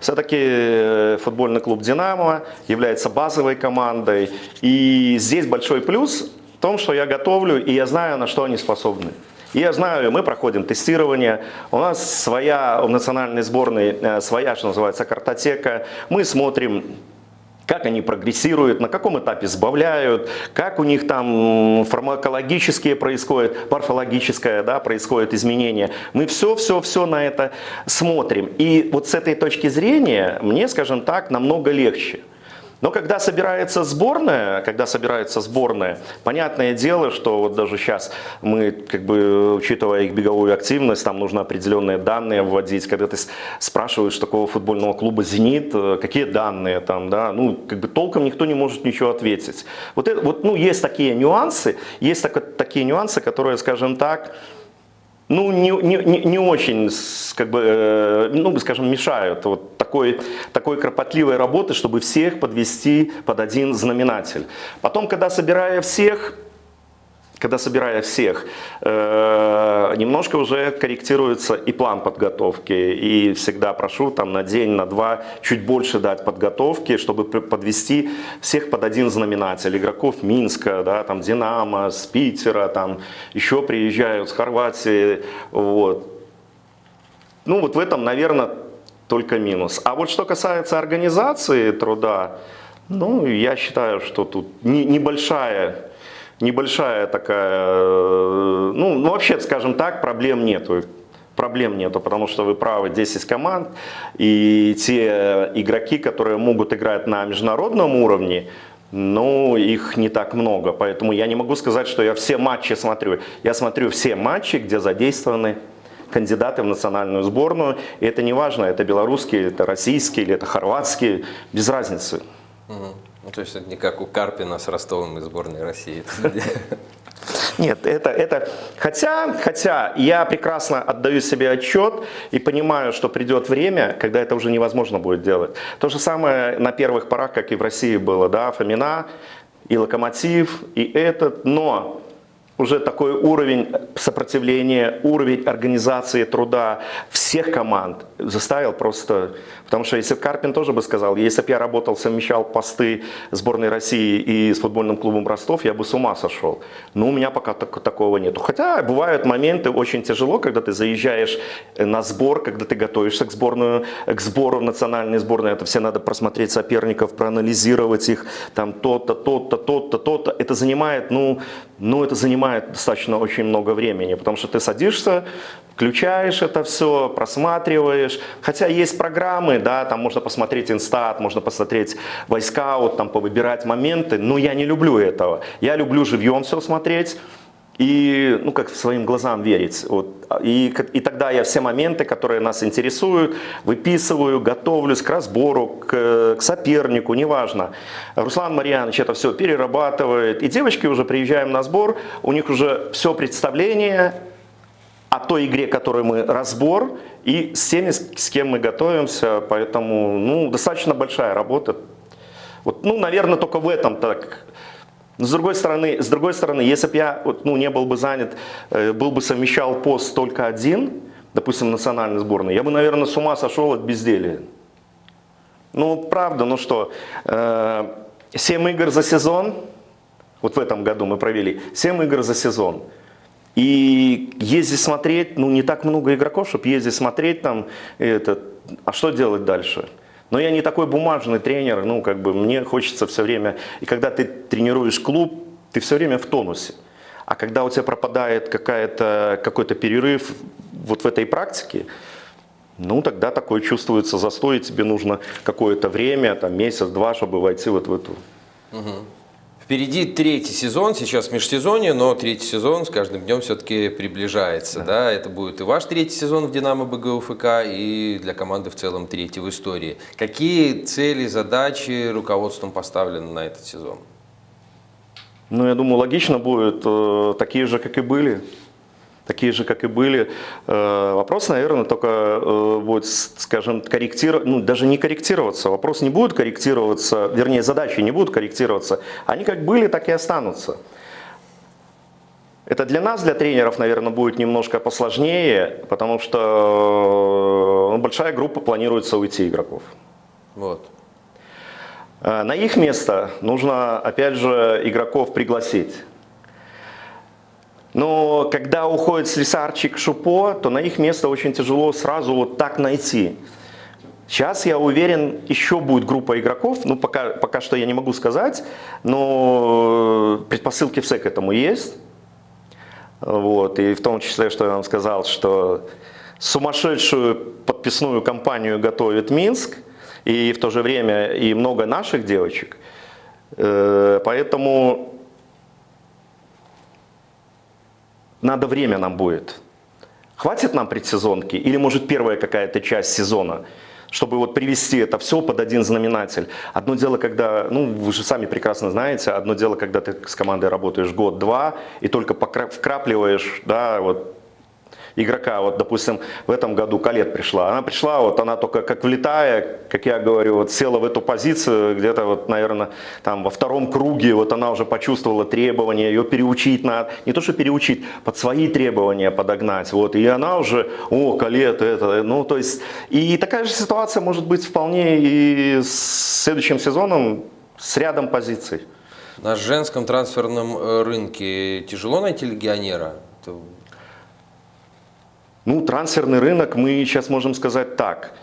Все-таки э, футбольный клуб «Динамо» является базовой командой. И здесь большой плюс в том, что я готовлю, и я знаю, на что они способны. И я знаю, мы проходим тестирование, у нас своя, в национальной сборной э, своя, что называется, картотека. Мы смотрим как они прогрессируют, на каком этапе сбавляют, как у них там фармакологические происходят, морфологическое да, происходит изменение. Мы все-все-все на это смотрим. И вот с этой точки зрения мне, скажем так, намного легче. Но когда собирается сборная, когда собирается сборная, понятное дело, что вот даже сейчас мы, как бы, учитывая их беговую активность, там нужно определенные данные вводить. Когда ты спрашиваешь такого футбольного клуба «Зенит», э, какие данные там, да, ну, как бы толком никто не может ничего ответить. Вот, это, вот ну, есть такие нюансы, есть так, такие нюансы, которые, скажем так, ну, не, не, не очень, как бы, э, ну, скажем, мешают вот такой, такой кропотливой работы, чтобы всех подвести под один знаменатель. Потом, когда собирая всех, когда собирая всех, э, немножко уже корректируется и план подготовки. И всегда прошу там на день, на два чуть больше дать подготовки, чтобы подвести всех под один знаменатель. Игроков Минска, да, там Динамо, с Питера, там еще приезжают с Хорватии. Вот. Ну вот в этом, наверное, только минус. А вот что касается организации труда, ну, я считаю, что тут небольшая небольшая такая, э, ну, ну вообще, скажем так, проблем нету. Проблем нету, потому что вы правы, 10 команд, и те игроки, которые могут играть на международном уровне, ну, их не так много, поэтому я не могу сказать, что я все матчи смотрю. Я смотрю все матчи, где задействованы кандидаты в национальную сборную, и это не важно, это белорусские, это российские или это хорватские, без разницы. Угу. Ну, то есть это не как у Карпина с Ростовом из сборной России. Нет, это, это, хотя, хотя я прекрасно отдаю себе отчет и понимаю, что придет время, когда это уже невозможно будет делать. То же самое на первых порах, как и в России было, да, Фомина и Локомотив, и этот, но уже такой уровень сопротивления, уровень организации труда всех команд заставил просто... Потому что если Карпин тоже бы сказал, если бы я работал, совмещал посты сборной России и с футбольным клубом Ростов, я бы с ума сошел. Но у меня пока так, такого нету. Хотя бывают моменты очень тяжело, когда ты заезжаешь на сбор, когда ты готовишься к, сборную, к сбору в национальной сборной. Это все надо просмотреть соперников, проанализировать их, там то-то, то-то, то-то, то-то. Это занимает, ну, ну, это занимает достаточно очень много времени, потому что ты садишься, включаешь это все, просматриваешь. Хотя есть программы, да, там можно посмотреть инстат, можно посмотреть войскаут, там повыбирать моменты, но я не люблю этого. Я люблю живьем все смотреть и, ну, как своим глазам верить. Вот. И, и тогда я все моменты, которые нас интересуют, выписываю, готовлюсь к разбору, к, к сопернику, неважно. Руслан Марьянович это все перерабатывает. И девочки уже приезжаем на сбор, у них уже все представление о той игре, которую мы разбор, и с теми, с кем мы готовимся. Поэтому, ну, достаточно большая работа. Вот, ну, наверное, только в этом так с другой стороны, с другой стороны если бы я ну, не был бы занят, э, был бы совмещал пост только один, допустим, национальной сборной, я бы, наверное, с ума сошел от безделия. Ну, правда, ну что, 7 э, игр за сезон, вот в этом году мы провели, 7 игр за сезон. И ездить смотреть, ну не так много игроков, чтобы ездить смотреть там, это, а что делать дальше? Но я не такой бумажный тренер, ну, как бы мне хочется все время... И когда ты тренируешь клуб, ты все время в тонусе. А когда у тебя пропадает какой-то перерыв вот в этой практике, ну, тогда такое чувствуется застой, и тебе нужно какое-то время, там, месяц-два, чтобы войти вот в эту... Угу. Впереди третий сезон, сейчас межсезонье, но третий сезон с каждым днем все-таки приближается. Да. да. Это будет и ваш третий сезон в «Динамо БГУФК», и для команды в целом третий в истории. Какие цели, задачи руководством поставлены на этот сезон? Ну, я думаю, логично будет э, такие же, как и были такие же, как и были. Э, вопрос, наверное, только э, будет, скажем, корректироваться, ну, даже не корректироваться. Вопрос не будет корректироваться, вернее, задачи не будут корректироваться. Они как были, так и останутся. Это для нас, для тренеров, наверное, будет немножко посложнее, потому что ну, большая группа планируется уйти игроков. Вот. Э, на их место нужно, опять же, игроков пригласить. Но когда уходит Слесарчик, Шупо, то на их место очень тяжело сразу вот так найти. Сейчас, я уверен, еще будет группа игроков, ну пока, пока что я не могу сказать, но предпосылки все к этому есть. Вот, и в том числе, что я вам сказал, что сумасшедшую подписную кампанию готовит Минск, и в то же время и много наших девочек. Э, поэтому надо время нам будет. Хватит нам предсезонки или может первая какая-то часть сезона? чтобы вот привести это все под один знаменатель. Одно дело, когда, ну вы же сами прекрасно знаете, одно дело, когда ты с командой работаешь год-два и только вкрапливаешь, да, вот игрока. Вот, допустим, в этом году Калет пришла. Она пришла, вот она только как влетая, как я говорю, вот села в эту позицию, где-то вот, наверное, там во втором круге, вот она уже почувствовала требования, ее переучить надо. Не то, что переучить, под свои требования подогнать. Вот, и она уже, о, Калет, это, ну, то есть, и такая же ситуация может быть вполне и с следующим сезоном с рядом позиций. На женском трансферном э, рынке тяжело найти легионера? Ну, трансферный рынок мы сейчас можем сказать так.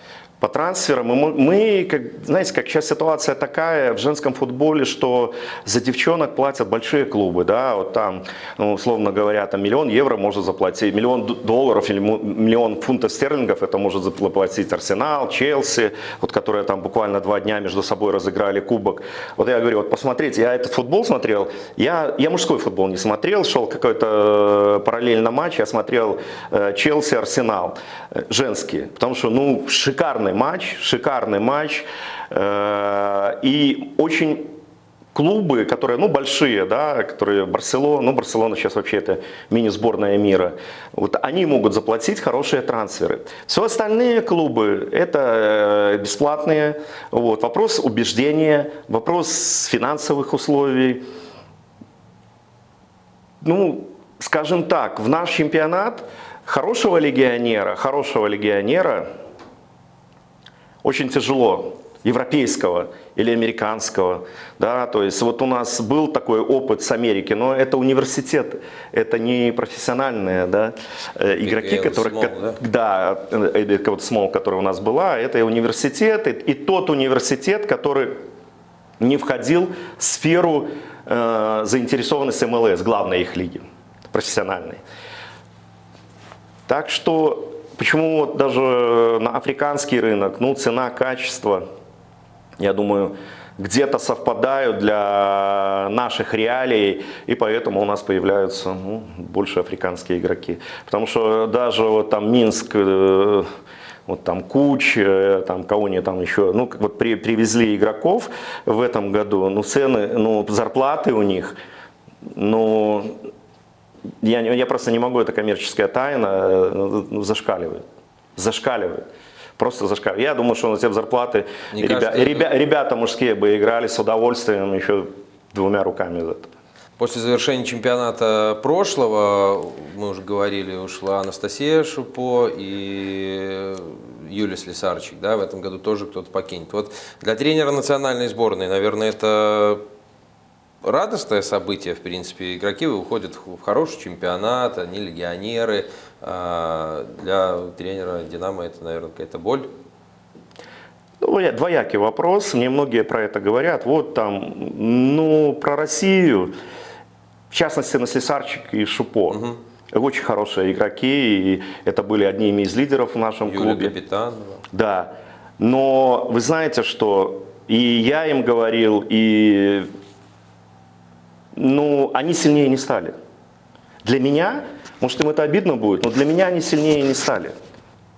По трансферам мы, мы как, знаете, как сейчас ситуация такая в женском футболе, что за девчонок платят большие клубы, да, вот там, ну, условно говоря, там миллион евро может заплатить, миллион долларов или миллион фунтов стерлингов это может заплатить Арсенал, Челси, вот которые там буквально два дня между собой разыграли кубок. Вот я говорю, вот посмотрите, я этот футбол смотрел, я, я мужской футбол не смотрел, шел какой-то э, параллельно матч, я смотрел э, Челси, Арсенал, э, женские, потому что, ну, шикарный шикарный матч, шикарный матч. Э, и очень клубы, которые, ну, большие, да, которые Барселона, ну, Барселона сейчас вообще это мини-сборная мира, вот они могут заплатить хорошие трансферы. Все остальные клубы это э, бесплатные, вот, вопрос убеждения, вопрос финансовых условий. Ну, скажем так, в наш чемпионат хорошего легионера, хорошего легионера очень тяжело европейского или американского, да, то есть вот у нас был такой опыт с Америки, но это университет, это не профессиональные, да, э, игроки, Big которые, Small, да, да э, вот Small, которая у нас была, это университет, и, и тот университет, который не входил в сферу э, заинтересованности МЛС, главной их лиги, профессиональной. Так что Почему вот даже на африканский рынок, ну, цена, качество, я думаю, где-то совпадают для наших реалий, и поэтому у нас появляются ну, больше африканские игроки. Потому что даже вот там Минск, э, вот там Куч, э, там кого-нибудь там еще, ну, вот при, привезли игроков в этом году, ну, цены, ну, зарплаты у них, ну, я, я просто не могу, это коммерческая тайна, э, ну, зашкаливает. Зашкаливает. Просто зашкаливает. Я думаю, что на те зарплаты ребя, кажется, ребя, ребята мужские бы играли с удовольствием еще двумя руками за это. После завершения чемпионата прошлого, мы уже говорили, ушла Анастасия Шупо и Юлия Слесарчик. Да, в этом году тоже кто-то покинет. Вот для тренера национальной сборной, наверное, это радостное событие, в принципе. Игроки уходят в хороший чемпионат, они легионеры. А, для тренера «Динамо» это, наверное, какая-то боль. Ну, двоякий вопрос. Мне многие про это говорят. Вот там, ну, про Россию, в частности, на Слесарчик и Шупо. Угу. Очень хорошие игроки, и это были одними из лидеров в нашем Юлия клубе. Капитанова. Да. Но вы знаете, что и я им говорил, и ну, они сильнее не стали. Для меня, может им это обидно будет, но для меня они сильнее не стали.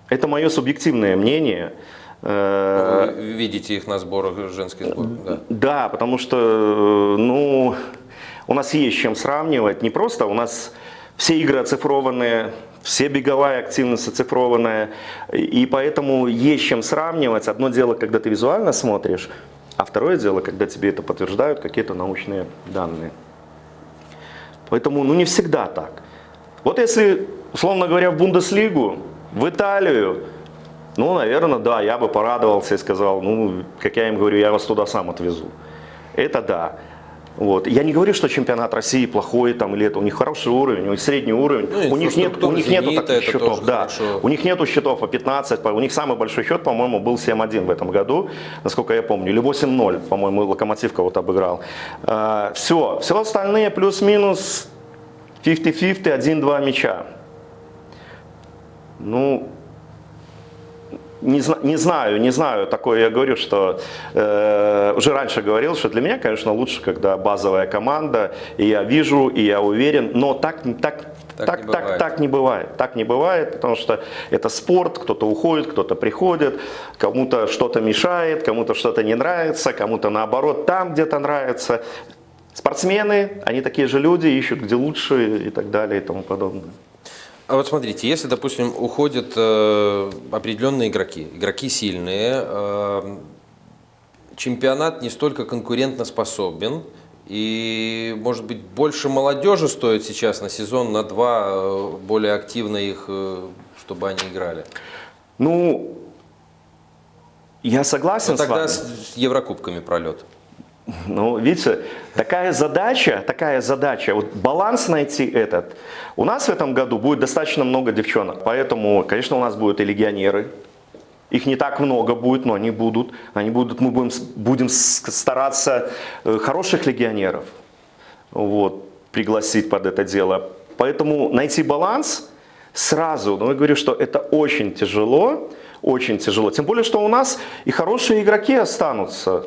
Это мое субъективное мнение. Вы видите их на сборах женской сборной? Да. да, потому что ну, у нас есть чем сравнивать. Не просто у нас все игры оцифрованные, все беговая активность оцифрованная, и поэтому есть чем сравнивать. Одно дело, когда ты визуально смотришь, а второе дело, когда тебе это подтверждают какие-то научные данные. Поэтому ну, не всегда так. Вот если, условно говоря, в Бундеслигу, в Италию, Ну, наверное, да, я бы порадовался и сказал, ну, как я им говорю, я вас туда сам отвезу. Это да. Вот. Я не говорю, что чемпионат России плохой там или это. У них хороший уровень, у них средний уровень. Ну, у них нет, у них нету таких счетов. Да. хорошо. У них нету счетов по 15. по- У них самый большой счет, по-моему, был 7-1 в этом году, насколько я помню. Или 8-0, по-моему, Локомотив кого-то обыграл. все. Все остальные плюс-минус 50-50, 1-2 мяча. Ну, не, не знаю, не знаю. Такое я говорю, что э, уже раньше говорил, что для меня, конечно, лучше, когда базовая команда, и я вижу, и я уверен, но так, так, Так так, не так, бывает. так не бывает. Так не бывает, потому что это спорт, кто-то уходит, кто-то приходит, кому-то что-то мешает, кому-то что-то не нравится, кому-то наоборот там где-то нравится. Спортсмены, они такие же люди, ищут где лучше и так далее и тому подобное. А вот смотрите, если, допустим, уходят э, определенные игроки, игроки сильные, э, чемпионат не столько конкурентно способен, и, может быть, больше молодежи стоит сейчас на сезон, на два, э, более активно их, э, чтобы они играли. Ну, я согласен Но с вами. тогда с Еврокубками пролет. Ну, видите, такая задача, такая задача, вот баланс найти этот. У нас в этом году будет достаточно много девчонок, поэтому, конечно, у нас будут и легионеры. Их не так много будет, но они будут. Они будут, мы будем, будем стараться э, хороших легионеров вот, пригласить под это дело. Поэтому найти баланс сразу, ну, я говорю, что это очень тяжело, очень тяжело. Тем более, что у нас и хорошие игроки останутся.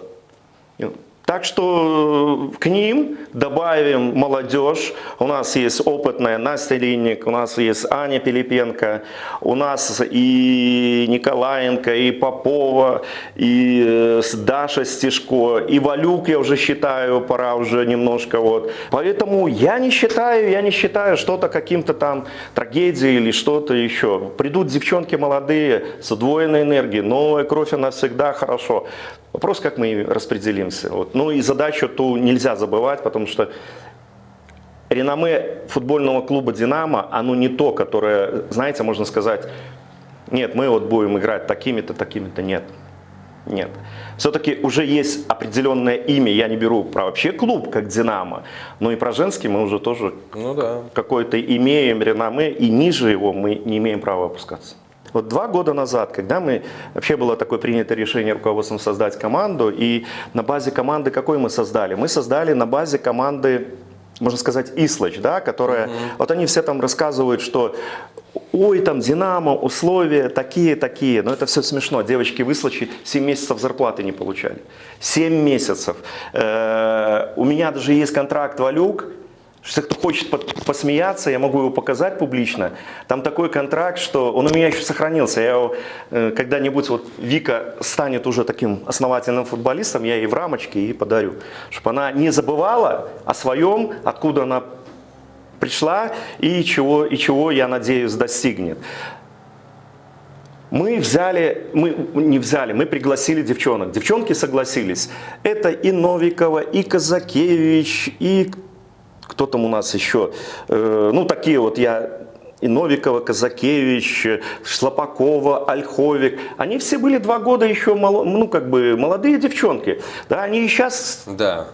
Так что э, к ним добавим молодежь. У нас есть опытная Настя Линник, у нас есть Аня Пилипенко, у нас и Николаенко, и Попова, и э, Даша Стешко, и Валюк, я уже считаю, пора уже немножко вот. Поэтому я не считаю, я не считаю что-то каким-то там трагедией или что-то еще. Придут девчонки молодые с удвоенной энергией, новая кровь, она всегда хорошо. Вопрос, как мы распределимся. Вот. Ну и задачу ту нельзя забывать, потому что реноме футбольного клуба «Динамо», оно не то, которое, знаете, можно сказать, нет, мы вот будем играть такими-то, такими-то, нет. Нет. Все-таки уже есть определенное имя, я не беру про вообще клуб, как «Динамо», но и про женский мы уже тоже Ну да. какое-то имеем реноме, и ниже его мы не имеем права опускаться. Вот два года назад, когда мы, вообще было такое принято решение руководством создать команду, и на базе команды какой мы создали? Мы создали на базе команды, можно сказать, Ислач, да, которая, вот они все там рассказывают, что ой, там Динамо, условия такие-такие, но это все смешно, девочки в Ислаче 7 месяцев зарплаты не получали. 7 месяцев. Э, У меня даже есть контракт Валюк, если кто хочет посмеяться, я могу его показать публично. Там такой контракт, что он у меня еще сохранился. Я его, э, когда-нибудь вот Вика станет уже таким основательным футболистом, я ей в рамочке и подарю. Чтобы она не забывала о своем, откуда она пришла и чего, и чего, я надеюсь, достигнет. Мы взяли, мы не взяли, мы пригласили девчонок. Девчонки согласились. Это и Новикова, и Казакевич, и кто там у нас еще? Э, Ну, такие вот я и Новикова, Казакевич, Шлопакова, Ольховик. Они все были два года еще, мало- ну, как бы, молодые девчонки. Да, они и сейчас Да.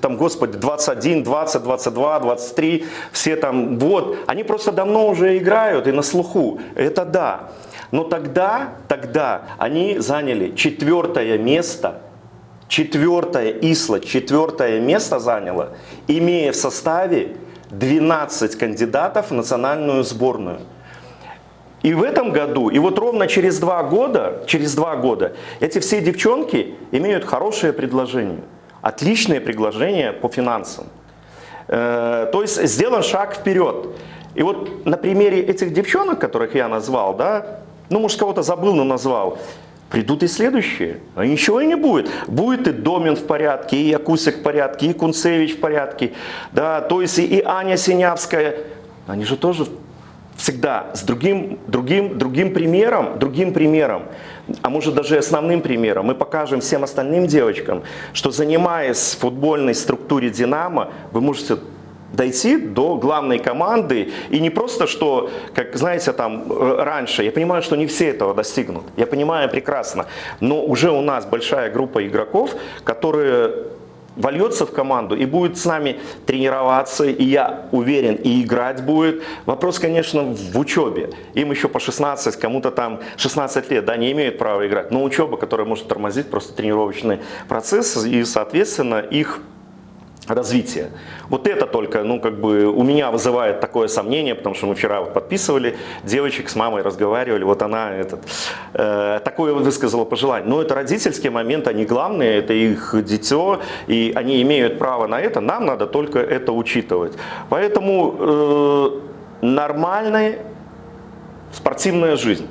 там, господи, 21, 20, 22, 23, все там, вот, они просто давно уже играют и на слуху, это да. Но тогда, тогда они заняли четвертое место, четвертое Исла, четвертое место заняло, имея в составе 12 кандидатов в национальную сборную. И в этом году, и вот ровно через два года, через два года, эти все девчонки имеют хорошее предложение, отличное предложение по финансам. Э, То есть сделан шаг вперед. И вот на примере этих девчонок, которых я назвал, да, ну, может, кого-то забыл, но назвал, придут и следующие. А ничего и не будет. Будет и Домин в порядке, и Якусик в порядке, и Кунцевич в порядке. Да, то есть и, Аня Синявская. Они же тоже всегда с другим, другим, другим примером, другим примером, а может даже основным примером, мы покажем всем остальным девочкам, что занимаясь футбольной структуре «Динамо», вы можете дойти до главной команды. И не просто, что, как знаете, там э, раньше, я понимаю, что не все этого достигнут. Я понимаю прекрасно. Но уже у нас большая группа игроков, которые вольется в команду и будет с нами тренироваться, и я уверен, и играть будет. Вопрос, конечно, в учебе. Им еще по 16, кому-то там 16 лет, да, не имеют права играть. Но учеба, которая может тормозить просто тренировочный процесс и, соответственно, их развития. Вот это только, ну, как бы у меня вызывает такое сомнение, потому что мы вчера вот подписывали, девочек с мамой разговаривали, вот она этот, э, такое высказала пожелание. Но это родительские моменты, они главные, это их дитё, и они имеют право на это, нам надо только это учитывать. Поэтому э, нормальная спортивная жизнь.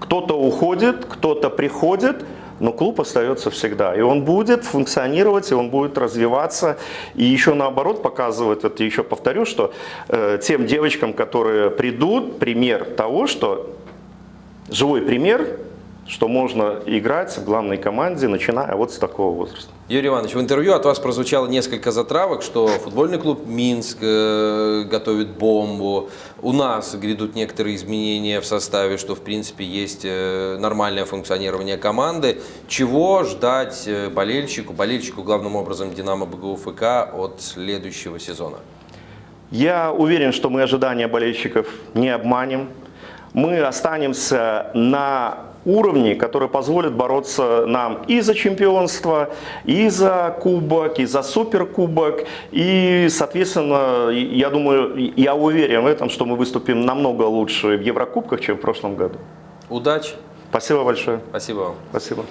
Кто-то уходит, кто-то приходит, но клуб остается всегда. И он будет функционировать, и он будет развиваться. И еще наоборот показывает, это еще повторю, что э, тем девочкам, которые придут, пример того, что живой пример, что можно играть в главной команде, начиная вот с такого возраста. Юрий Иванович, в интервью от вас прозвучало несколько затравок, что футбольный клуб Минск э, готовит бомбу. У нас грядут некоторые изменения в составе, что в принципе есть э, нормальное функционирование команды. Чего ждать э, болельщику, болельщику главным образом Динамо БГУФК от следующего сезона? Я уверен, что мы ожидания болельщиков не обманем. Мы останемся на уровне, который позволит бороться нам и за чемпионство, и за кубок, и за суперкубок. И, соответственно, я думаю, я уверен в этом, что мы выступим намного лучше в Еврокубках, чем в прошлом году. Удачи! Спасибо большое. Спасибо вам. Спасибо.